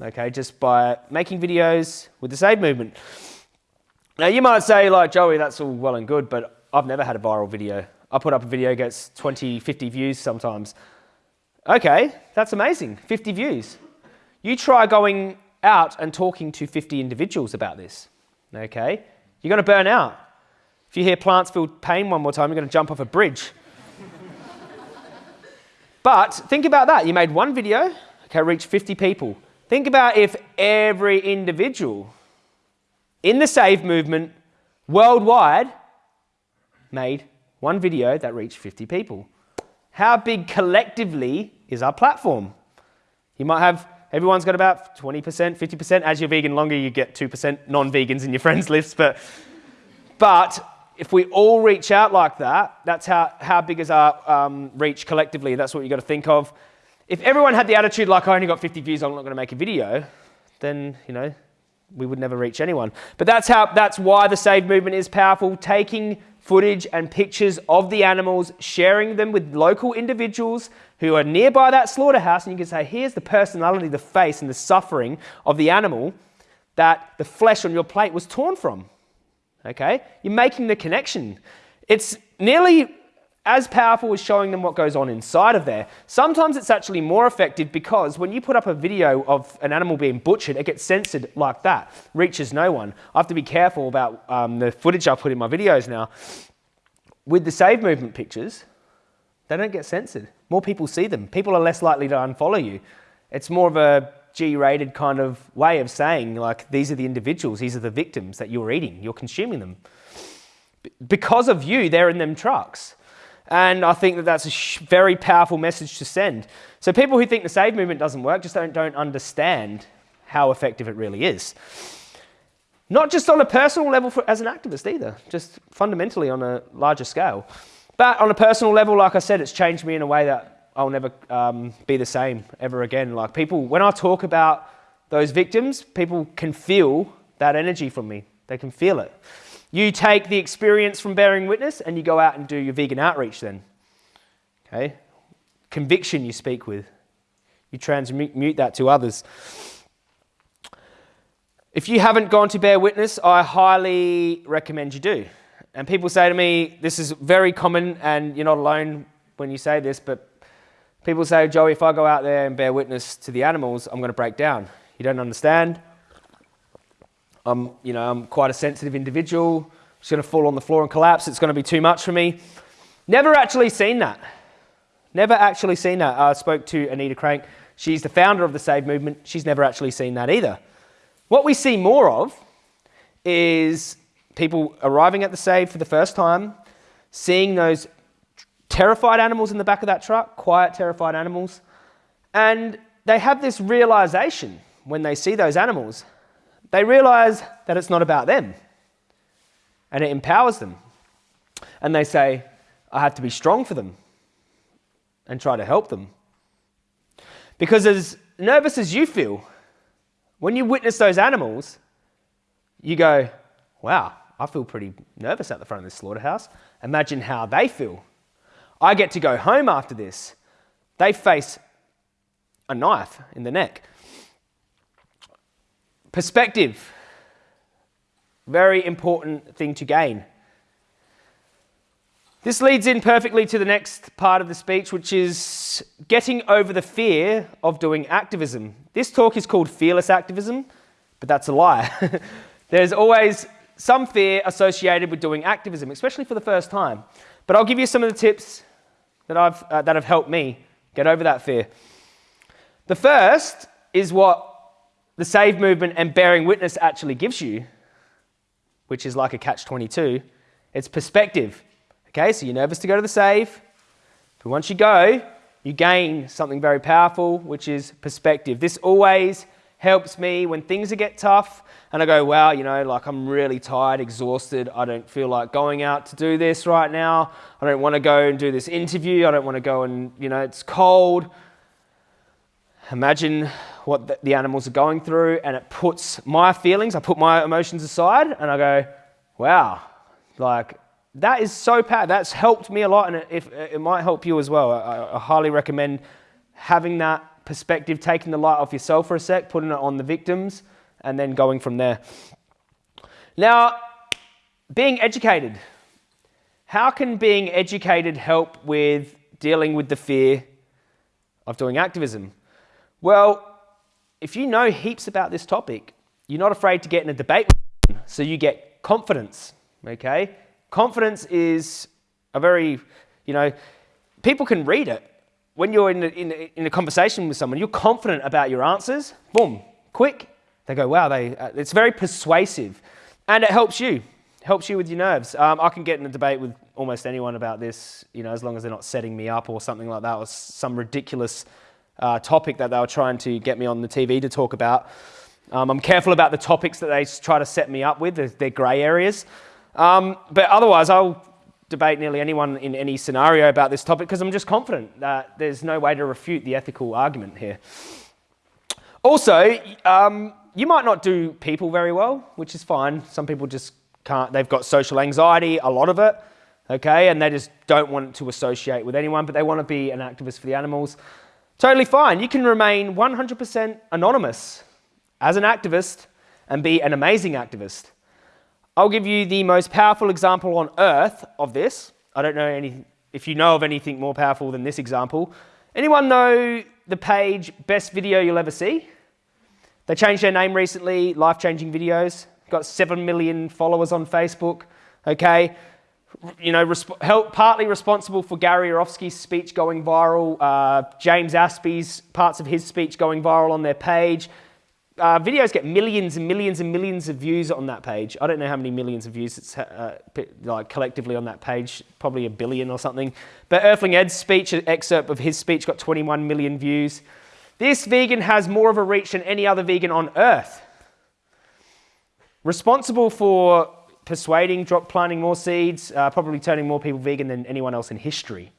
Okay, just by making videos with the Save movement. Now you might say, like, Joey, that's all well and good, but I've never had a viral video. I put up a video, gets 20, 50 views sometimes. Okay, that's amazing. 50 views. You try going out and talking to 50 individuals about this. Okay? You're going to burn out. If you hear plants feel pain one more time, you're going to jump off a bridge. but think about that. You made one video, okay, reached 50 people. Think about if every individual in the Save movement worldwide made one video that reached 50 people. How big collectively is our platform? You might have, everyone's got about 20%, 50%. As you're vegan longer, you get 2% non vegans in your friends list. But, but if we all reach out like that, that's how, how big is our um, reach collectively. That's what you've got to think of. If everyone had the attitude like, I only got 50 views, I'm not going to make a video, then, you know, we would never reach anyone. But that's, how, that's why the Save movement is powerful, taking footage and pictures of the animals, sharing them with local individuals who are nearby that slaughterhouse, and you can say, here's the personality, the face, and the suffering of the animal that the flesh on your plate was torn from. Okay? You're making the connection. It's nearly as powerful as showing them what goes on inside of there. Sometimes it's actually more effective because when you put up a video of an animal being butchered, it gets censored like that, reaches no one. I have to be careful about um, the footage I put in my videos now. With the Save Movement pictures, they don't get censored. More people see them. People are less likely to unfollow you. It's more of a G-rated kind of way of saying, like, these are the individuals, these are the victims that you're eating, you're consuming them. Because of you, they're in them trucks. And I think that that's a very powerful message to send. So people who think the save movement doesn't work just don't, don't understand how effective it really is. Not just on a personal level for, as an activist either, just fundamentally on a larger scale. But on a personal level, like I said, it's changed me in a way that I'll never um, be the same ever again. Like people, when I talk about those victims, people can feel that energy from me. They can feel it. You take the experience from bearing witness and you go out and do your vegan outreach then. Okay? Conviction you speak with. You transmute that to others. If you haven't gone to bear witness, I highly recommend you do. And people say to me, this is very common and you're not alone when you say this, but people say, Joey, if I go out there and bear witness to the animals, I'm going to break down. You don't understand. I'm, you know, I'm quite a sensitive individual. Just going to fall on the floor and collapse. It's going to be too much for me. Never actually seen that. Never actually seen that. I spoke to Anita Krajnc. She's the founder of the Save movement. She's never actually seen that either. What we see more of is people arriving at the Save for the first time, seeing those terrified animals in the back of that truck, quiet, terrified animals, and they have this realization when they see those animals they realize that it's not about them and it empowers them. And they say, I have to be strong for them and try to help them. Because as nervous as you feel, when you witness those animals, you go, wow, I feel pretty nervous at the front of this slaughterhouse. Imagine how they feel. I get to go home after this. They face a knife in the neck. Perspective. Very important thing to gain. This leads in perfectly to the next part of the speech, which is getting over the fear of doing activism. This talk is called Fearless Activism, but that's a lie. There's always some fear associated with doing activism, especially for the first time. But I'll give you some of the tips that, I've, uh, that have helped me get over that fear. The first is what the save movement and bearing witness actually gives you, which is like a catch 22, it's perspective. Okay, so you're nervous to go to the save, but once you go, you gain something very powerful, which is perspective. This always helps me when things get tough and I go, wow, you know, like I'm really tired, exhausted. I don't feel like going out to do this right now. I don't want to go and do this interview. I don't want to go and, you know, it's cold. Imagine what the animals are going through, and it puts my feelings, I put my emotions aside, and I go, wow, like that is so powerful. That's helped me a lot, and it, if, it might help you as well. I, I highly recommend having that perspective, taking the light off yourself for a sec, putting it on the victims, and then going from there. Now, being educated. How can being educated help with dealing with the fear of doing activism? Well, if you know heaps about this topic, you're not afraid to get in a debate so you get confidence, okay? Confidence is a very, you know, people can read it. When you're in a, in, a, in a conversation with someone, you're confident about your answers, boom, quick. They go, wow, they, uh, it's very persuasive. and it helps you, helps you with your nerves. Um, I can get in a debate with almost anyone about this, you know, as long as they're not setting me up or something like that, or some ridiculous uh, topic that they were trying to get me on the TV to talk about. Um, I'm careful about the topics that they try to set me up with, they're, they're grey areas. Um, but otherwise, I'll debate nearly anyone in any scenario about this topic because I'm just confident that there's no way to refute the ethical argument here. Also, um, you might not do people very well, which is fine. Some people just can't, they've got social anxiety, a lot of it, okay, and they just don't want to associate with anyone, but they want to be an activist for the animals. Totally fine. You can remain 100% anonymous as an activist and be an amazing activist. I'll give you the most powerful example on earth of this. I don't know any, if you know of anything more powerful than this example. Anyone know the page Best Video You'll Ever See? They changed their name recently, Life Changing Videos. Got 7 million followers on Facebook. Okay, you know, help, partly responsible for Gary Yourofsky's speech going viral, uh, James Aspey's parts of his speech going viral on their page, uh, videos get millions and millions and millions of views on that page. I don't know how many millions of views it's uh, like collectively on that page, probably a billion or something. But Earthling Ed's speech, an excerpt of his speech, got 21 million views. This vegan has more of a reach than any other vegan on earth. Responsible for persuading, drop planting more seeds, uh, probably turning more people vegan than anyone else in history.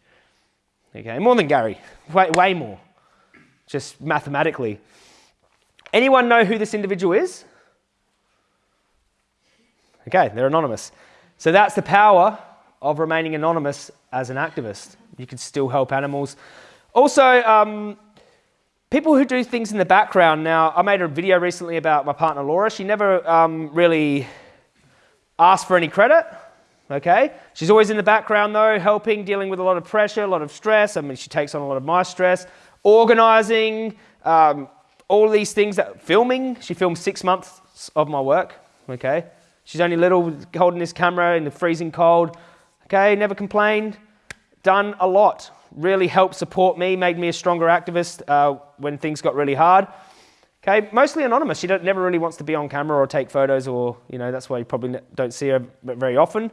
Okay, more than Gary, way, way more, just mathematically. Anyone know who this individual is? Okay, they're anonymous. So that's the power of remaining anonymous as an activist. You can still help animals. Also, um, people who do things in the background. Now, I made a video recently about my partner Laura. She never um, really asked for any credit. Okay, she's always in the background though, helping, dealing with a lot of pressure, a lot of stress. I mean, she takes on a lot of my stress, organizing, um, all these things that filming, she filmed six months of my work, okay? She's only little, holding this camera in the freezing cold, okay? Never complained, done a lot. Really helped support me, made me a stronger activist uh, when things got really hard. Okay, mostly anonymous. She never really wants to be on camera or take photos or, you know, that's why you probably don't see her very often.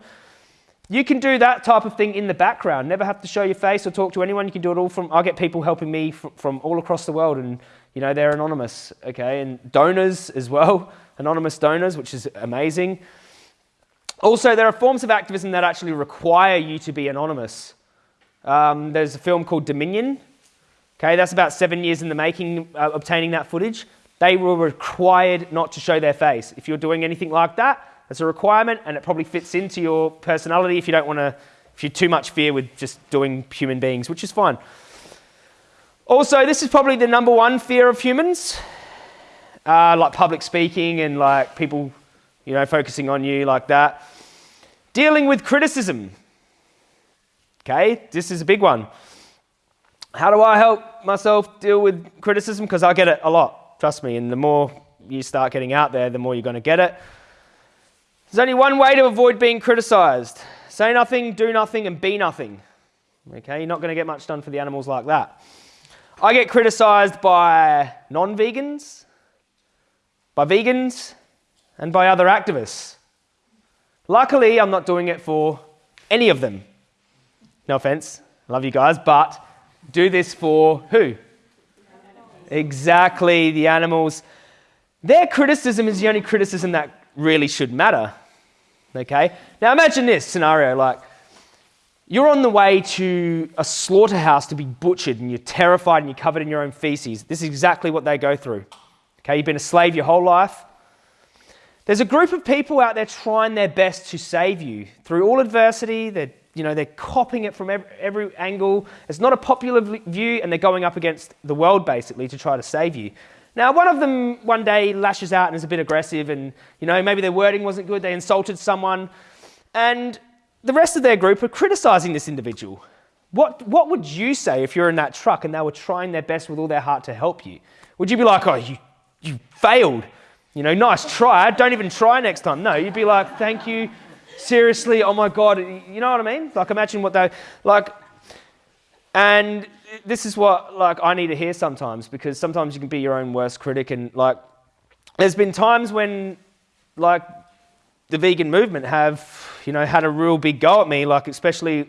You can do that type of thing in the background. Never have to show your face or talk to anyone. You can do it all from, I get people helping me from, from all across the world and you know, they're anonymous, okay? And donors as well, anonymous donors, which is amazing. Also, there are forms of activism that actually require you to be anonymous. Um, there's a film called Dominion. Okay, that's about seven years in the making, uh, obtaining that footage. They were required not to show their face. If you're doing anything like that, that's a requirement, and it probably fits into your personality if you don't want to, if you're too much fear with just doing human beings, which is fine. Also, this is probably the number one fear of humans, uh, like public speaking and like people, you know, focusing on you like that. Dealing with criticism. Okay, this is a big one. How do I help myself deal with criticism? Because I get it a lot, trust me. And the more you start getting out there, the more you're going to get it. There's only one way to avoid being criticized say nothing, do nothing, and be nothing. Okay, you're not going to get much done for the animals like that. I get criticized by non vegans, by vegans, and by other activists. Luckily, I'm not doing it for any of them. No offense, love you guys, but do this for who? Exactly, the animals. Their criticism is the only criticism that really should matter. Okay? Now imagine this scenario like you're on the way to a slaughterhouse to be butchered and you're terrified and you're covered in your own feces. This is exactly what they go through. Okay, you've been a slave your whole life. There's a group of people out there trying their best to save you through all adversity. They're, you know, they're copying it from every, every angle. It's not a popular view, and they're going up against the world basically to try to save you. Now, one of them one day lashes out and is a bit aggressive, and you know, maybe their wording wasn't good. They insulted someone, and the rest of their group are criticizing this individual. What, what would you say if you're in that truck and they were trying their best with all their heart to help you? Would you be like, oh, you, you failed? You know, nice try. Don't even try next time. No, you'd be like, thank you. Seriously, oh my God. You know what I mean? Like, imagine what they, like, and this is what, like, I need to hear sometimes because sometimes you can be your own worst critic and, like, there's been times when, like, the vegan movement have, you know, had a real big go at me, like especially,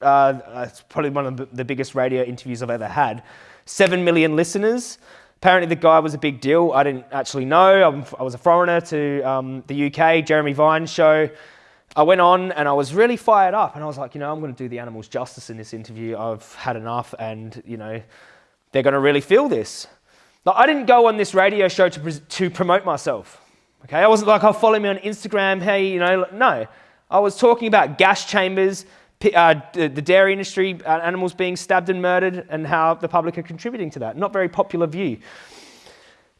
uh, it's probably one of the biggest radio interviews I've ever had. Seven million listeners. Apparently the guy was a big deal. I didn't actually know. I'm, i was a foreigner to um, the UK, Jeremy Vine show. I went on and I was really fired up and I was like, you know, I'm going to do the animals justice in this interview. I've had enough and, you know, they're going to really feel this. Now, I didn't go on this radio show to, to promote myself. Okay, I wasn't like, oh, follow me on Instagram. Hey, you know, no. I was talking about gas chambers, uh, the dairy industry, uh, animals being stabbed and murdered, and how the public are contributing to that. Not very popular view.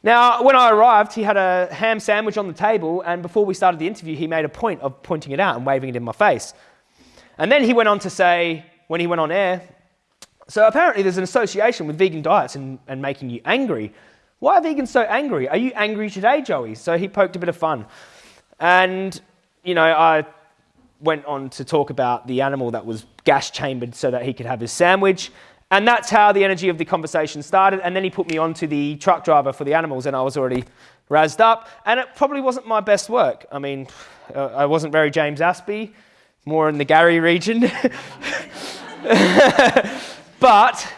Now, when I arrived, he had a ham sandwich on the table, and before we started the interview, he made a point of pointing it out and waving it in my face. And then he went on to say, when he went on air, so apparently there's an association with vegan diets and, and making you angry. Why are vegans so angry? Are you angry today, Joey? So he poked a bit of fun. And, you know, I went on to talk about the animal that was gas chambered so that he could have his sandwich. And that's how the energy of the conversation started. And then he put me on to the truck driver for the animals, and I was already razzed up. And it probably wasn't my best work. I mean, uh, I wasn't very James Aspey, more in the Gary region. but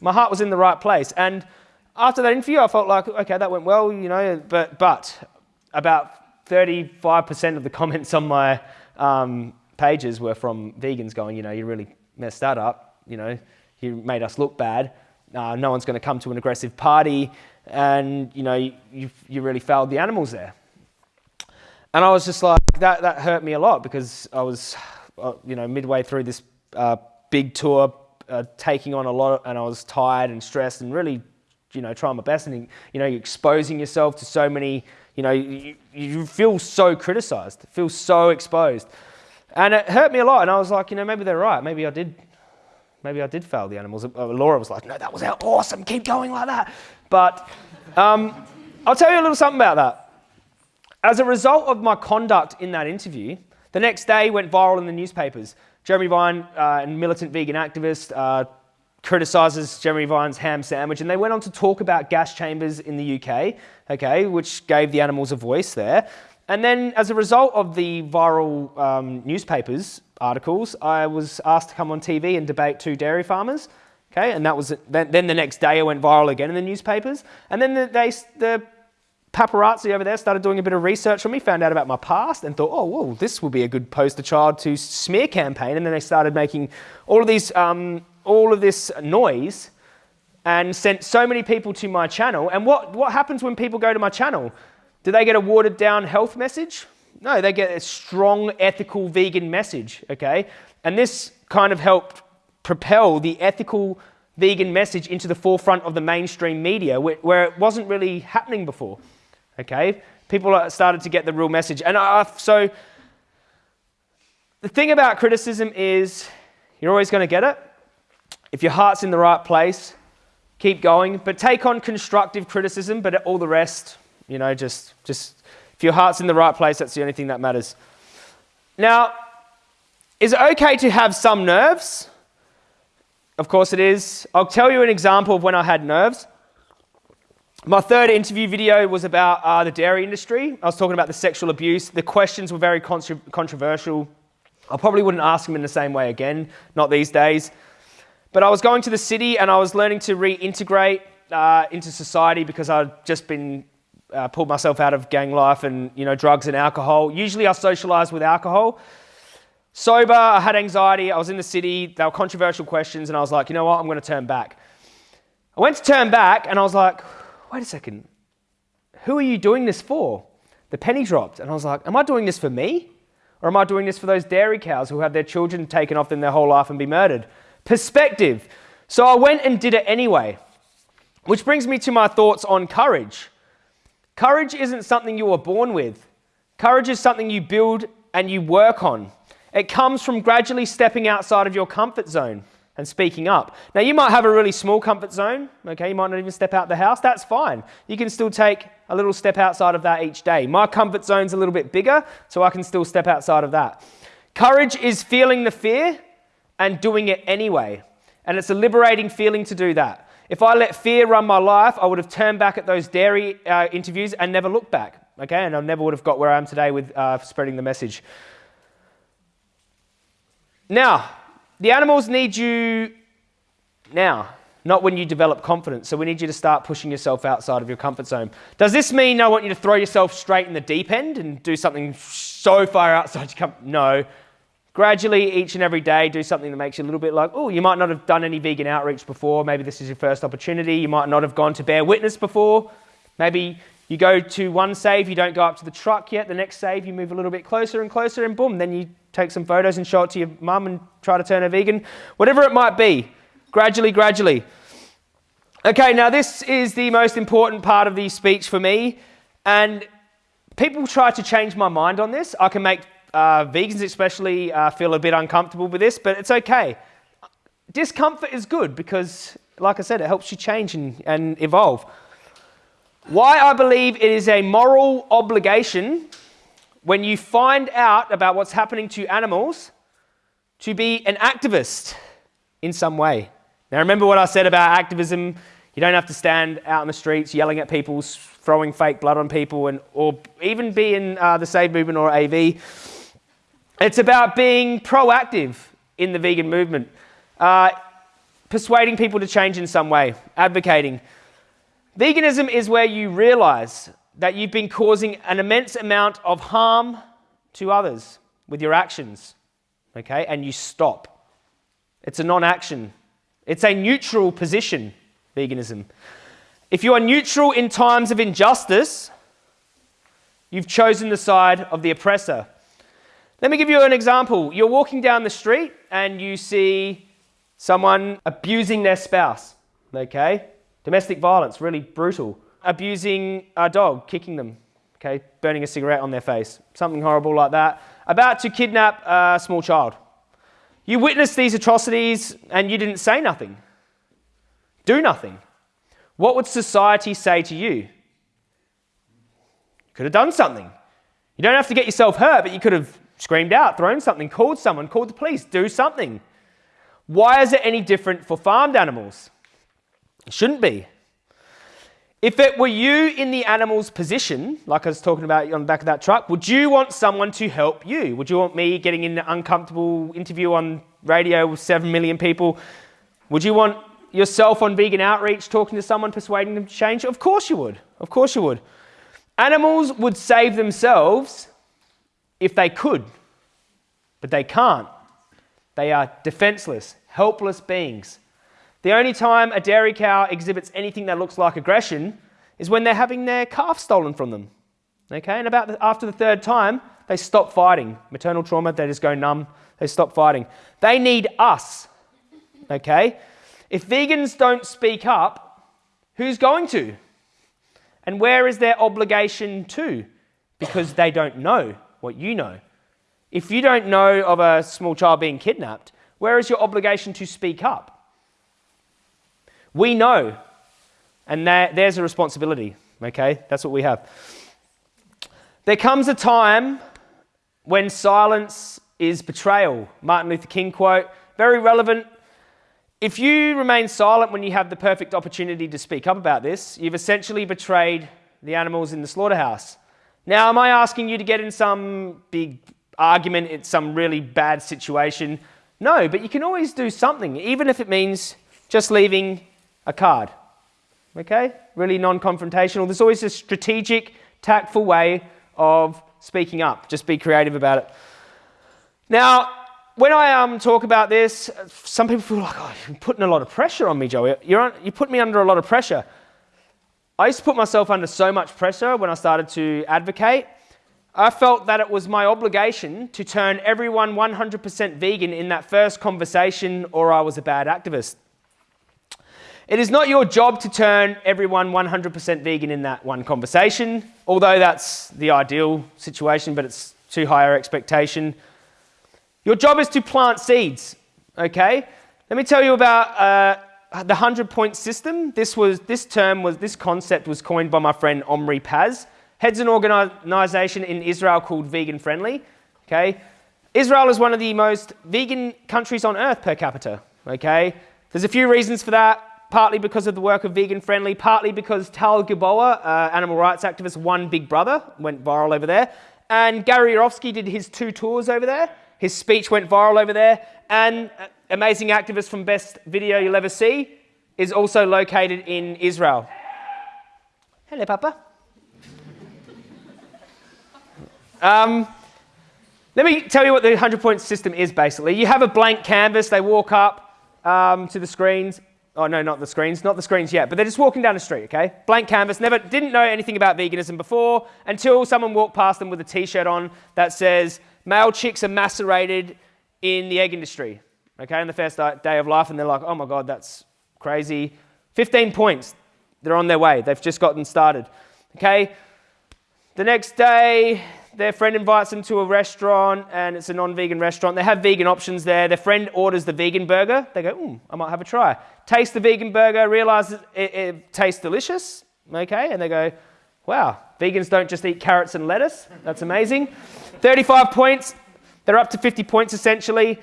my heart was in the right place. And after that interview, I felt like, okay, that went well, you know, but, but about 35% of the comments on my um, pages were from vegans going, you know, you really messed that up you know, you made us look bad. Uh, no one's going to come to an aggressive party, and you know, you, you really failed the animals there. And I was just like, that, that hurt me a lot because I was, uh, you know, midway through this uh, big tour, uh, taking on a lot, and I was tired and stressed and really, you know, trying my best. And, you know, you're exposing yourself to so many, you know, you, you feel so criticized, feel so exposed. And it hurt me a lot. And I was like, you know, maybe they're right. Maybe I did Maybe I did fail the animals. Uh, Laura was like, no, that was awesome. Keep going like that. But um, I'll tell you a little something about that. As a result of my conduct in that interview, the next day went viral in the newspapers. Jeremy Vine, uh, militant vegan activist, uh, criticizes Jeremy Vine's ham sandwich, and they went on to talk about gas chambers in the UK, okay, which gave the animals a voice there. And then, as a result of the viral um, newspapers, articles, I was asked to come on TV and debate two dairy farmers. Okay, and that was then, then the next day I went viral again in the newspapers. And then the, they, the paparazzi over there started doing a bit of research on me, found out about my past, and thought, oh, well, this will be a good poster child to smear campaign. And then they started making all of these, um, all of this noise, and sent so many people to my channel. And what what happens when people go to my channel? Do they get a watered down health message? No, they get a strong ethical vegan message, okay? And this kind of helped propel the ethical vegan message into the forefront of the mainstream media where, it wasn't really happening before, okay? People started to get the real message. And I, so the thing about criticism is you're always going to get it. If your heart's in the right place, keep going, but take on constructive criticism, but all the rest, you know, just, just if your heart's in the right place, that's the only thing that matters. Now, is it okay to have some nerves? Of course it is. I'll tell you an example of when I had nerves. My third interview video was about uh, the dairy industry. I was talking about the sexual abuse. The questions were very contra controversial. I probably wouldn't ask them in the same way again, not these days. But I was going to the city and I was learning to reintegrate uh, into society because I'd just been uh, pulled myself out of gang life and you know drugs and alcohol. Usually I socialised with alcohol. Sober, I had anxiety. I was in the city. They were controversial questions, and I was like, you know what? I'm going to turn back. I went to turn back, and I was like, wait a second. Who are you doing this for? The penny dropped, and I was like, am I doing this for me? Or am I doing this for those dairy cows who have their children taken off them their whole life and be murdered? Perspective. So I went and did it anyway. Which brings me to my thoughts on courage. Courage isn't something you are born with. Courage is something you build and you work on. It comes from gradually stepping outside of your comfort zone and speaking up. Now, you might have a really small comfort zone, okay? You might not even step out the house. That's fine. You can still take a little step outside of that each day. My comfort zone's a little bit bigger, so I can still step outside of that. Courage is feeling the fear and doing it anyway. And it's a liberating feeling to do that. If I let fear run my life, I would have turned back at those dairy uh, interviews and never looked back. Okay, and I never would have got where I am today with uh, spreading the message. Now, the animals need you now, not when you develop confidence. So we need you to start pushing yourself outside of your comfort zone. Does this mean I want you to throw yourself straight in the deep end and do something so far outside your comfort? No. Gradually, each and every day, do something that makes you a little bit like, oh, you might not have done any vegan outreach before. Maybe this is your first opportunity. You might not have gone to Bear Witness before. Maybe you go to one save, you don't go up to the truck yet. The next save, you move a little bit closer and closer, and boom, then you take some photos and show it to your mum and try to turn her vegan. Whatever it might be, gradually, gradually. Okay, now this is the most important part of the speech for me, and people try to change my mind on this. I can make uh, vegans, especially, uh, feel a bit uncomfortable with this, but it's okay. Discomfort is good because, like I said, it helps you change and, and evolve. Why I believe it is a moral obligation when you find out about what's happening to animals to be an activist in some way. Now, remember what I said about activism? You don't have to stand out in the streets yelling at people, throwing fake blood on people, and, or even be in uh, the Save movement or AV. It's about being proactive in the vegan movement, uh, persuading people to change in some way, advocating. Veganism is where you realize that you've been causing an immense amount of harm to others with your actions, okay, and you stop. It's a non action, it's a neutral position, veganism. If you are neutral in times of injustice, you've chosen the side of the oppressor. Let me give you an example. You're walking down the street and you see someone abusing their spouse, okay? Domestic violence, really brutal. Abusing a dog, kicking them, okay, burning a cigarette on their face, something horrible like that. About to kidnap a small child. You witnessed these atrocities and you didn't say nothing. Do nothing. What would society say to you? You could have done something. You don't have to get yourself hurt, but you could have screamed out, thrown something, called someone, called the police, do something. Why is it any different for farmed animals? It shouldn't be. If it were you in the animal's position, like I was talking about on the back of that truck, would you want someone to help you? Would you want me getting in an uncomfortable interview on radio with 7 million people? Would you want yourself on vegan outreach talking to someone, persuading them to change? Of course you would. Of course you would. Animals would save themselves if they could, but they can't. They are defenseless, helpless beings. The only time a dairy cow exhibits anything that looks like aggression is when they're having their calf stolen from them. Okay, and about the, after the third time, they stop fighting. Maternal trauma, they just go numb, they stop fighting. They need us. Okay? If vegans don't speak up, who's going to? And where is their obligation to? Because they don't know what you know. If you don't know of a small child being kidnapped, where is your obligation to speak up? We know, and there's a responsibility, okay? That's what we have. There comes a time when silence is betrayal. Martin Luther King quote, very relevant. If you remain silent when you have the perfect opportunity to speak up about this, you've essentially betrayed the animals in the slaughterhouse. Now, am I asking you to get in some big argument, in some really bad situation? No, but you can always do something, even if it means just leaving a card. Okay? Really non confrontational. There's always a strategic, tactful way of speaking up. Just be creative about it. Now, when I um, talk about this, some people feel like, oh, you're putting a lot of pressure on me, Joey. You're on, you put me under a lot of pressure. I used to put myself under so much pressure when I started to advocate. I felt that it was my obligation to turn everyone 100% vegan in that first conversation, or I was a bad activist. It is not your job to turn everyone 100% vegan in that one conversation, although that's the ideal situation, but it's too high an expectation. Your job is to plant seeds, okay? Let me tell you about uh, the 100 point system. This, was, this term was, this concept was coined by my friend Omri Paz. Heads an organization in Israel called Vegan Friendly, okay? Israel is one of the most vegan countries on earth per capita, okay? There's a few reasons for that partly because of the work of Vegan Friendly, partly because Tal Gilboa, uh, animal rights activist, won Big Brother, went viral over there. And Gary Yourofsky did his two tours over there. His speech went viral over there. And uh, amazing activist from Best Video You'll Ever See is also located in Israel. Hello, Papa. Um, let me tell you what the 100 point system is basically. You have a blank canvas, they walk up um, to the screens. Oh, no, not the screens, not the screens yet, but they're just walking down the street, okay? Blank canvas, never, didn't know anything about veganism before until someone walked past them with a t shirt on that says, male chicks are macerated in the egg industry, okay, on the first day of life, and they're like, oh my God, that's crazy. 15 points, they're on their way, they've just gotten started, okay? The next day, their friend invites them to a restaurant and it's a non-vegan restaurant. They have vegan options there. Their friend orders the vegan burger. They go, hmm, I might have a try. Taste the vegan burger, realize it, it tastes delicious, okay? And they go, wow, vegans don't just eat carrots and lettuce. That's amazing. 35 points. They're up to 50 points essentially.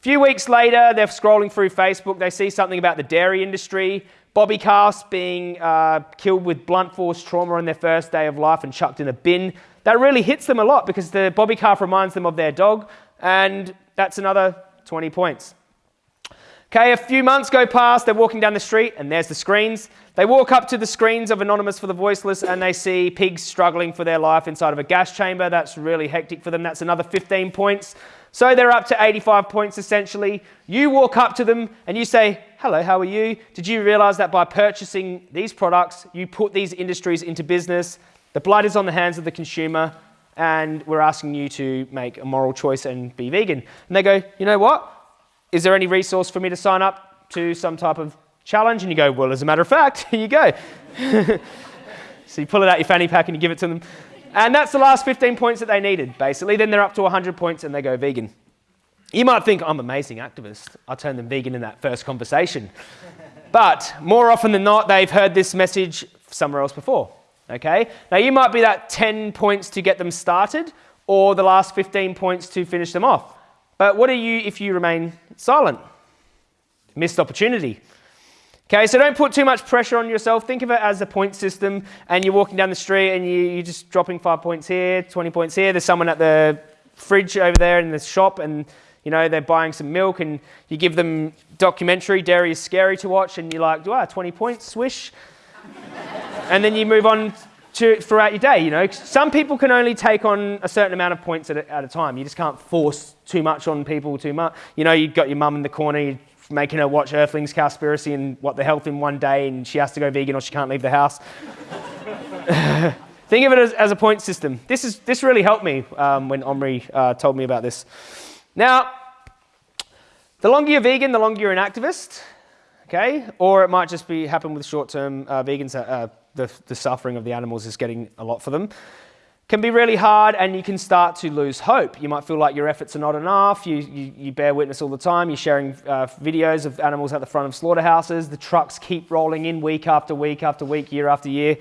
A few weeks later, they're scrolling through Facebook. They see something about the dairy industry. Bobby calves being uh, killed with blunt force trauma on their first day of life and chucked in a bin. That really hits them a lot because the bobby calf reminds them of their dog, and that's another 20 points. Okay, a few months go past, they're walking down the street, and there's the screens. They walk up to the screens of Anonymous for the Voiceless, and they see pigs struggling for their life inside of a gas chamber. That's really hectic for them. That's another 15 points. So they're up to 85 points essentially. You walk up to them and you say, Hello, how are you? Did you realize that by purchasing these products, you put these industries into business? The blood is on the hands of the consumer, and we're asking you to make a moral choice and be vegan. And they go, You know what? Is there any resource for me to sign up to some type of challenge? And you go, Well, as a matter of fact, here you go. so you pull it out your fanny pack and you give it to them. And that's the last 15 points that they needed, basically. Then they're up to 100 points and they go vegan. You might think, I'm an amazing activist. I turned them vegan in that first conversation. but more often than not, they've heard this message somewhere else before. Okay? Now, you might be that 10 points to get them started or the last 15 points to finish them off. But what are you if you remain silent? Missed opportunity. Okay, so don't put too much pressure on yourself. Think of it as a point system, and you're walking down the street and you, are just dropping five points here, 20 points here. There's someone at the fridge over there in the shop, and you know they're buying some milk, and you give them documentary. Dairy is scary to watch, and you're like, wow, 20 points, swish. and then you move on to, throughout your day. You know, some people can only take on a certain amount of points at a, at a time. You just can't force too much on people too much. You know, you've got your mum in the corner, making her watch Earthlings Cowspiracy and what the health in one day, and she has to go vegan or she can't leave the house. Think of it as, as, a point system. This, is, this really helped me um, when Omri uh, told me about this. Now, the longer you're vegan, the longer you're an activist, okay? Or it might just be happen with short-term uh, vegans. Uh, the, the suffering of the animals is getting a lot for them can be really hard and you can start to lose hope. You might feel like your efforts are not enough. You, you, you bear witness all the time. You're sharing uh, videos of animals at the front of slaughterhouses. The trucks keep rolling in week after week after week, year after year.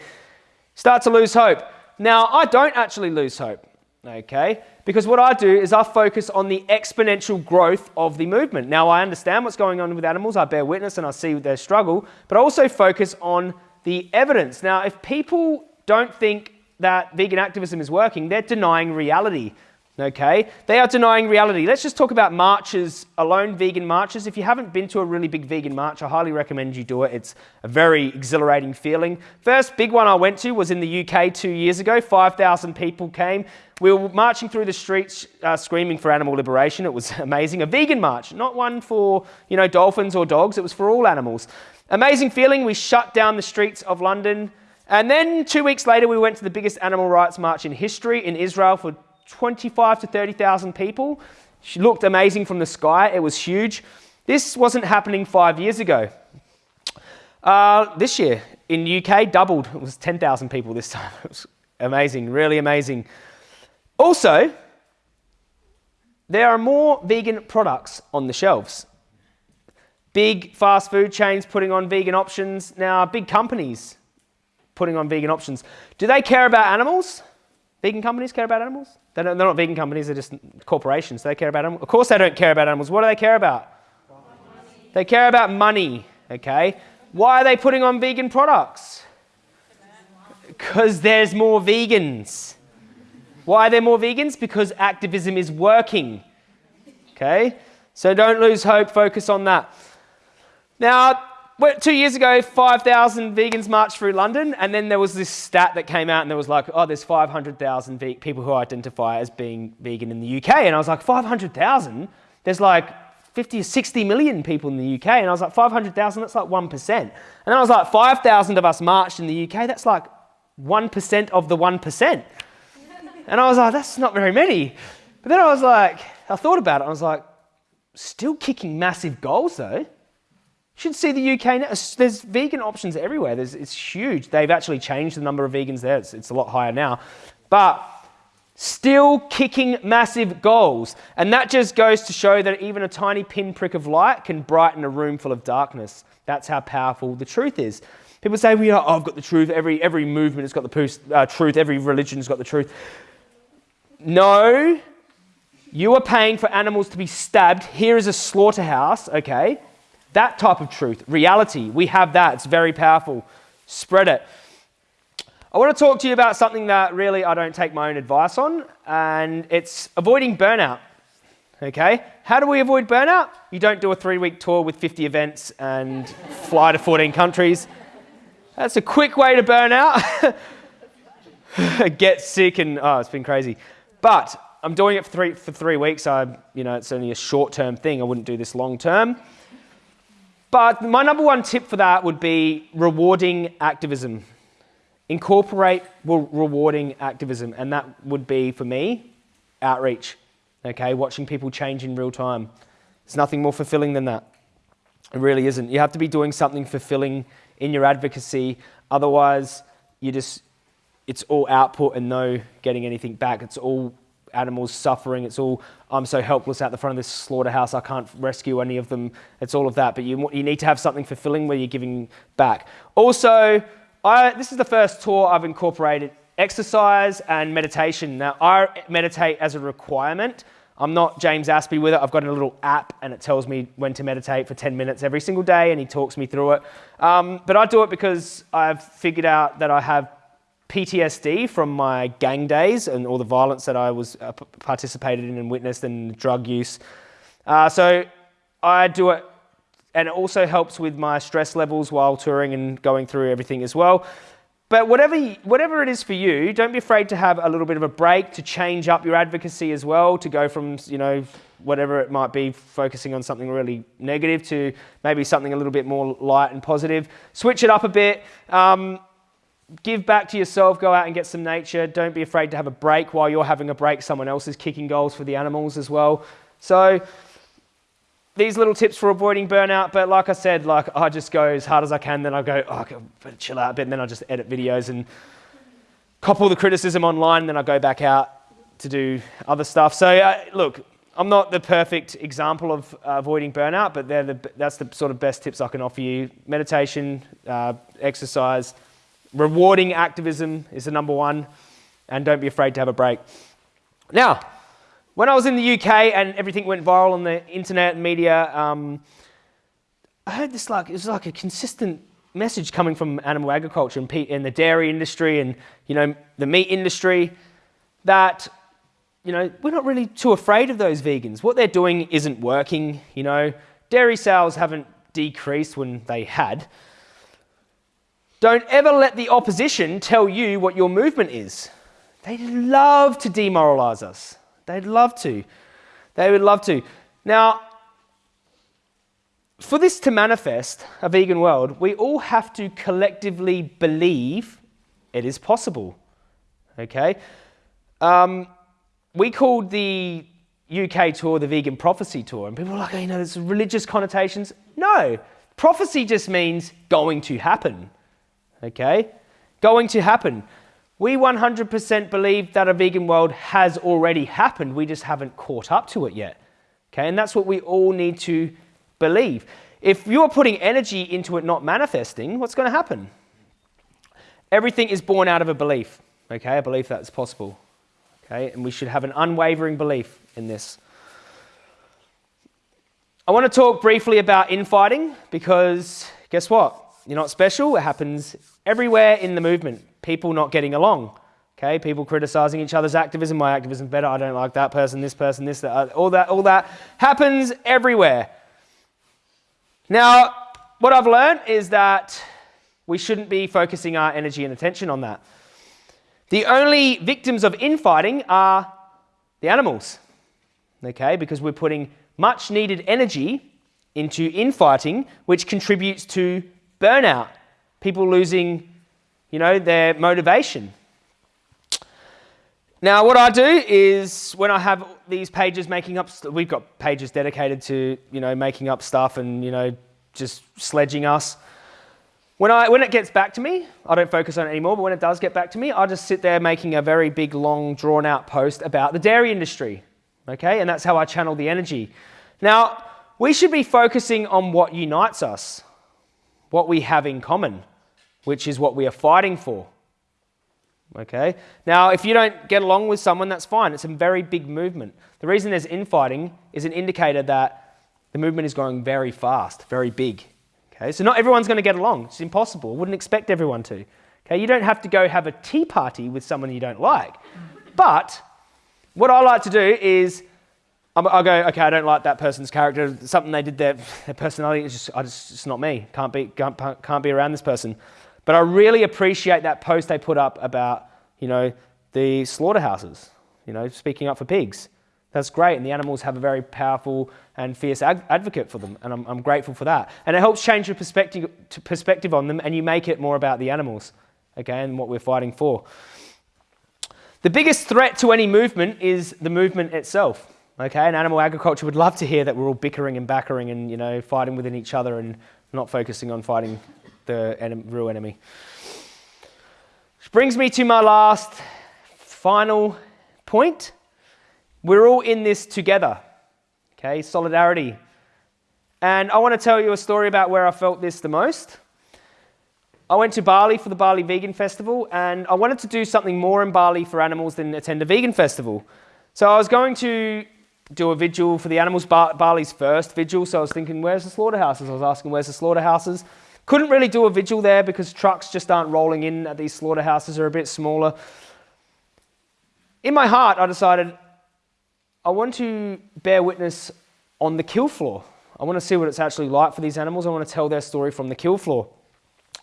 Start to lose hope. Now, I don't actually lose hope, okay? Because what I do is I focus on the exponential growth of the movement. Now, I understand what's going on with animals. I bear witness and I see their struggle, but I also focus on the evidence. Now, if people don't think that vegan activism is working, they're denying reality. Okay? They are denying reality. Let's just talk about marches alone, vegan marches. If you haven't been to a really big vegan march, I highly recommend you do it. It's a very exhilarating feeling. First big one I went to was in the UK two years ago. 5,000 people came. We were marching through the streets uh, screaming for animal liberation. It was amazing. A vegan march, not one for, you know, dolphins or dogs. It was for all animals. Amazing feeling. We shut down the streets of London. And then two weeks later, we went to the biggest animal rights march in history in Israel for 25 to 30,000 people. She looked amazing from the sky. It was huge. This wasn't happening five years ago. Uh, this year in UK, doubled. It was 10,000 people this time. It was amazing, really amazing. Also, there are more vegan products on the shelves. Big fast food chains putting on vegan options. Now, big companies putting on vegan options. Do they care about animals? Vegan companies care about animals? They're not, they're not vegan companies, they're just corporations. They care about animals. Of course, they don't care about animals. What do they care about? Money. They care about money, okay? Why are they putting on vegan products? Because there's more vegans. Why are there more vegans? Because activism is working. Okay? So don't lose hope, focus on that. Now, two years ago, 5,000 vegans marched through London, and then there was this stat that came out, and there was like, oh, there's 500,000 ve- people who identify as being vegan in the UK. And I was like, 500,000? There's like 50 or 60 million people in the UK. And I was like, 500,000, that's like 1%. And I was like, 5,000 of us marched in the UK, that's like 1% of the 1%. And I was like, that's not very many. But then I was like, I thought about it, I was like, still kicking massive goals though should see the UK now. There's vegan options everywhere. There's, it's huge. They've actually changed the number of vegans there. It's, it's a lot higher now. But still kicking massive goals. And that just goes to show that even a tiny pinprick of light can brighten a room full of darkness. That's how powerful the truth is. People say, well, oh, I've got the truth. Every, every movement has got the uh, truth. Every religion's got the truth. No, you are paying for animals to be stabbed. Here is a slaughterhouse, okay? That type of truth, reality, we have that. It's very powerful. Spread it. I want to talk to you about something that really I don't take my own advice on, and it's avoiding burnout. Okay? How do we avoid burnout? You don't do a three week tour with 50 events and fly to 14 countries. That's a quick way to burn out. Get sick and, oh, it's been crazy. But I'm doing it for three, for three weeks. I, you know, it's only a short term thing. I wouldn't do this long term. But my number one tip for that would be rewarding activism. Incorporate rewarding activism, and that would be for me outreach. Okay, watching people change in real time. There's nothing more fulfilling than that. It really isn't. You have to be doing something fulfilling in your advocacy. Otherwise, you just it's all output and no getting anything back. It's all animals suffering. It's all, I'm so helpless out the front of this slaughterhouse, I can't rescue any of them. It's all of that. But you, you need to have something fulfilling where you're giving back. Also, I, this is the first tour I've incorporated exercise and meditation. Now, I meditate as a requirement. I'm not James Aspey with it. I've got a little app and it tells me when to meditate for 10 minutes every single day and he talks me through it. Um, but I do it because I've figured out that I have PTSD from my gang days and all the violence that I was uh, participated in and witnessed and drug use. Uh, so I do it, and it also helps with my stress levels while touring and going through everything as well. But whatever, whatever it is for you, don't be afraid to have a little bit of a break, to change up your advocacy as well, to go from, you know, whatever it might be, focusing on something really negative to maybe something a little bit more light and positive. Switch it up a bit. Um, give back to yourself, go out and get some nature. Don't be afraid to have a break while you're having a break. Someone else is kicking goals for the animals as well. So these little tips for avoiding burnout, but like I said, like I just go as hard as I can, then I go, oh, I better chill out a bit, and then I just edit videos and cop all the criticism online, and then I go back out to do other stuff. So uh, look, I'm not the perfect example of uh, avoiding burnout, but the, that's the sort of best tips I can offer you. Meditation, uh, exercise, Rewarding activism is the number one, and don't be afraid to have a break. Now, when I was in the UK and everything went viral on the internet and media, um, I heard this like it was like a consistent message coming from animal agriculture and, and the dairy industry and you know the meat industry that you know we're not really too afraid of those vegans. What they're doing isn't working. You know, dairy sales haven't decreased when they had. Don't ever let the opposition tell you what your movement is. They'd love to demoralize us. They'd love to. They would love to. Now, for this to manifest, a vegan world, we all have to collectively believe it is possible. Okay? Um, we called the UK tour the Vegan Prophecy Tour, and people were like, oh, you know, there's religious connotations. No, prophecy just means going to happen okay? Going to happen. We 100% believe that a vegan world has already happened. We just haven't caught up to it yet. Okay, and that's what we all need to believe. If you're putting energy into it not manifesting, what's going to happen? Everything is born out of a belief. Okay, a belief that it's possible. Okay, and we should have an unwavering belief in this. I want to talk briefly about infighting because guess what? You're not special. It happens everywhere in the movement. People not getting along. Okay, people criticizing each other's activism. My activism better. I don't like that person, this person, this, that, uh, all that, all that happens everywhere. Now, what I've learned is that we shouldn't be focusing our energy and attention on that. The only victims of infighting are the animals. Okay, because we're putting much needed energy into infighting, which contributes to burnout, people losing, you know, their motivation. Now, what I do is when I have these pages making up, we've got pages dedicated to, you know, making up stuff and, you know, just sledging us. When, I, when it gets back to me, I don't focus on it anymore, but when it does get back to me, I just sit there making a very big, long, drawn out post about the dairy industry. Okay, and that's how I channel the energy. Now, we should be focusing on what unites us, what we have in common, which is what we are fighting for. Okay? Now, if you don't get along with someone, that's fine. It's a very big movement. The reason there's infighting is an indicator that the movement is growing very fast, very big. Okay? So not everyone's going to get along. It's impossible. I Wouldn't expect everyone to. Okay? You don't have to go have a tea party with someone you don't like. But what I like to do is I'll go, okay, I don't like that person's character. Something they did, their, their personality is just, I just, it's not me. Can't be, can't, can't be around this person. But I really appreciate that post they put up about, you know, the slaughterhouses, you know, speaking up for pigs. That's great, and the animals have a very powerful and fierce ad advocate for them, and I'm, I'm, grateful for that. And it helps change your perspective, perspective on them, and you make it more about the animals, okay, and what we're fighting for. The biggest threat to any movement is the movement itself, okay, and animal agriculture would love to hear that we're all bickering and backering and, you know, fighting within each other and not focusing on fighting the real enemy. Which brings me to my last, final point. We're all in this together, okay? Solidarity. And I want to tell you a story about where I felt this the most. I went to Bali for the Bali Vegan Festival, and I wanted to do something more in Bali for animals than attend a vegan festival. So I was going to do a vigil for the animals, Bali's first vigil. So I was thinking, where's the slaughterhouses? I was asking, where's the slaughterhouses? Couldn't really do a vigil there because trucks just aren't rolling in at these slaughterhouses, are a bit smaller. In my heart, I decided I want to bear witness on the kill floor. I want to see what it's actually like for these animals. I want to tell their story from the kill floor.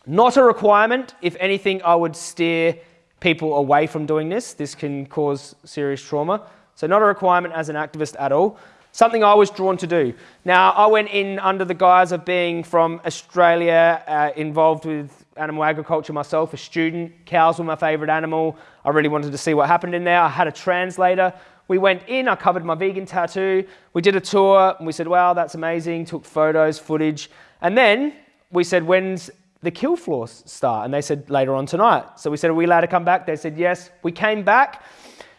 Not a requirement. If anything, I would steer people away from doing this. This can cause serious trauma. So not a requirement as an activist at all something I was drawn to do. Now, I went in under the guise of being from Australia, uh, involved with animal agriculture myself, a student. Cows were my favourite animal. I really wanted to see what happened in there. I had a translator. We went in, I covered my vegan tattoo. We did a tour, and we said, wow, that's amazing. Took photos, footage. And then we said, when's the kill floor start? And they said, later on tonight. So we said, are we allowed to come back? They said, yes. We came back.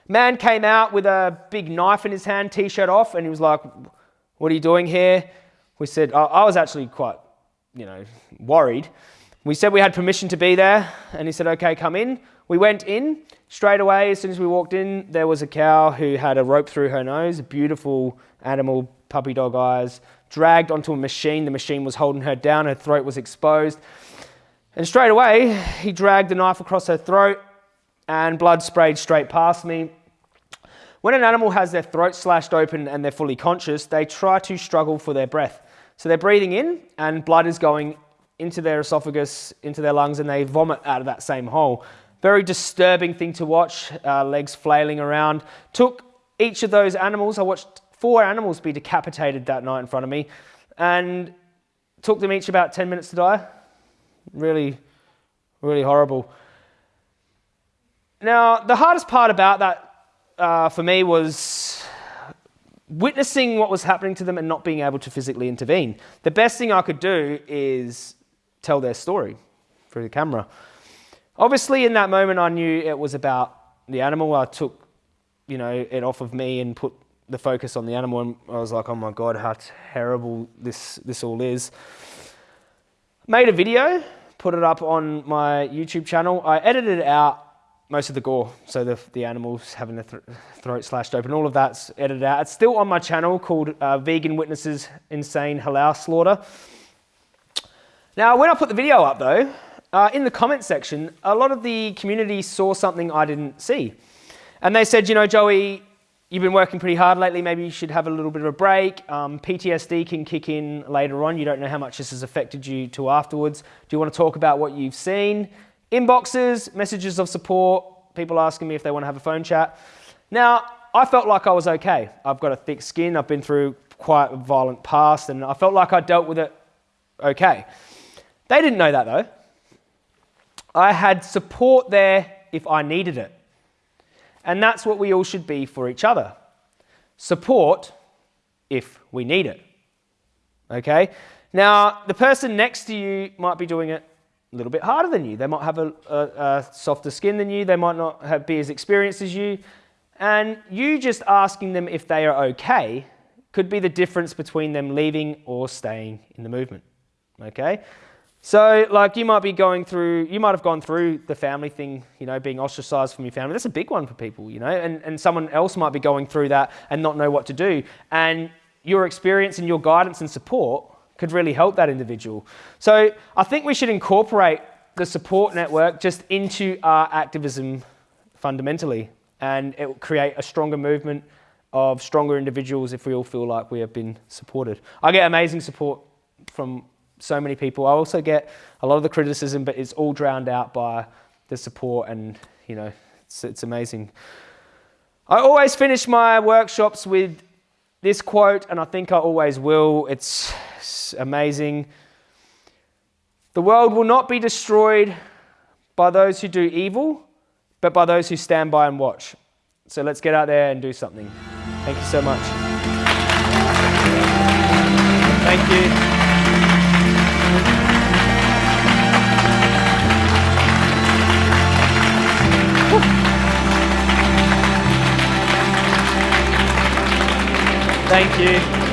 Man came out with a big knife in his hand, t-shirt off, and he was like, what are you doing here? We said, I was actually quite, you know, worried. We said we had permission to be there, and he said, okay, come in. We went in. Straight away, as soon as we walked in, there was a cow who had a rope through her nose, a beautiful animal, puppy dog eyes, dragged onto a machine. The machine was holding her down, her throat was exposed. And straight away, he dragged the knife across her throat, and blood sprayed straight past me. When an animal has their throat slashed open and they're fully conscious, they try to struggle for their breath. So they're breathing in and blood is going into their esophagus, into their lungs, and they vomit out of that same hole. Very disturbing thing to watch, uh, legs flailing around. Took each of those animals, I watched four animals be decapitated that night in front of me, and took them each about 10 minutes to die. Really, really horrible. Now, the hardest part about that uh, for me was witnessing what was happening to them and not being able to physically intervene. The best thing I could do is tell their story through the camera. Obviously, in that moment, I knew it was about the animal. I took, you know, it off of me and put the focus on the animal, and I was like, "Oh my god, how terrible this this all is." Made a video, put it up on my YouTube channel. I edited it out most of the gore, so the, the animals having their th throat slashed open, all of that's edited out. It's still on my channel called uh, Vegan Witnesses Insane Halal Slaughter. Now, when I put the video up though, uh, in the comment section, a lot of the community saw something I didn't see. And they said, you know, Joey, you've been working pretty hard lately, maybe you should have a little bit of a break. Um, PTSD can kick in later on. You don't know how much this has affected you to afterwards. Do you want to talk about what you've seen? Inboxes, messages of support, people asking me if they want to have a phone chat. Now, I felt like I was okay. I've got a thick skin, I've been through quite a violent past, and I felt like I dealt with it okay. They didn't know that though. I had support there if I needed it. And that's what we all should be for each other. Support if we need it. Okay? Now, the person next to you might be doing it little bit harder than you. They might have a, a, a softer skin than you. They might not have, be as experienced as you. And you just asking them if they are okay could be the difference between them leaving or staying in the movement. Okay? So, like, you might be going through, you might have gone through the family thing, you know, being ostracized from your family. That's a big one for people, you know, and, and someone else might be going through that and not know what to do. And your experience and your guidance and support could really help that individual. So, I think we should incorporate the support network just into our activism fundamentally, and it will create a stronger movement of stronger individuals if we all feel like we have been supported. I get amazing support from so many people. I also get a lot of the criticism, but it's all drowned out by the support, and you know, it's, it's amazing. I always finish my workshops with this quote, and I think I always will. It's, amazing. The world will not be destroyed by those who do evil, but by those who stand by and watch. So let's get out there and do something. Thank you so much. Thank you. Thank you.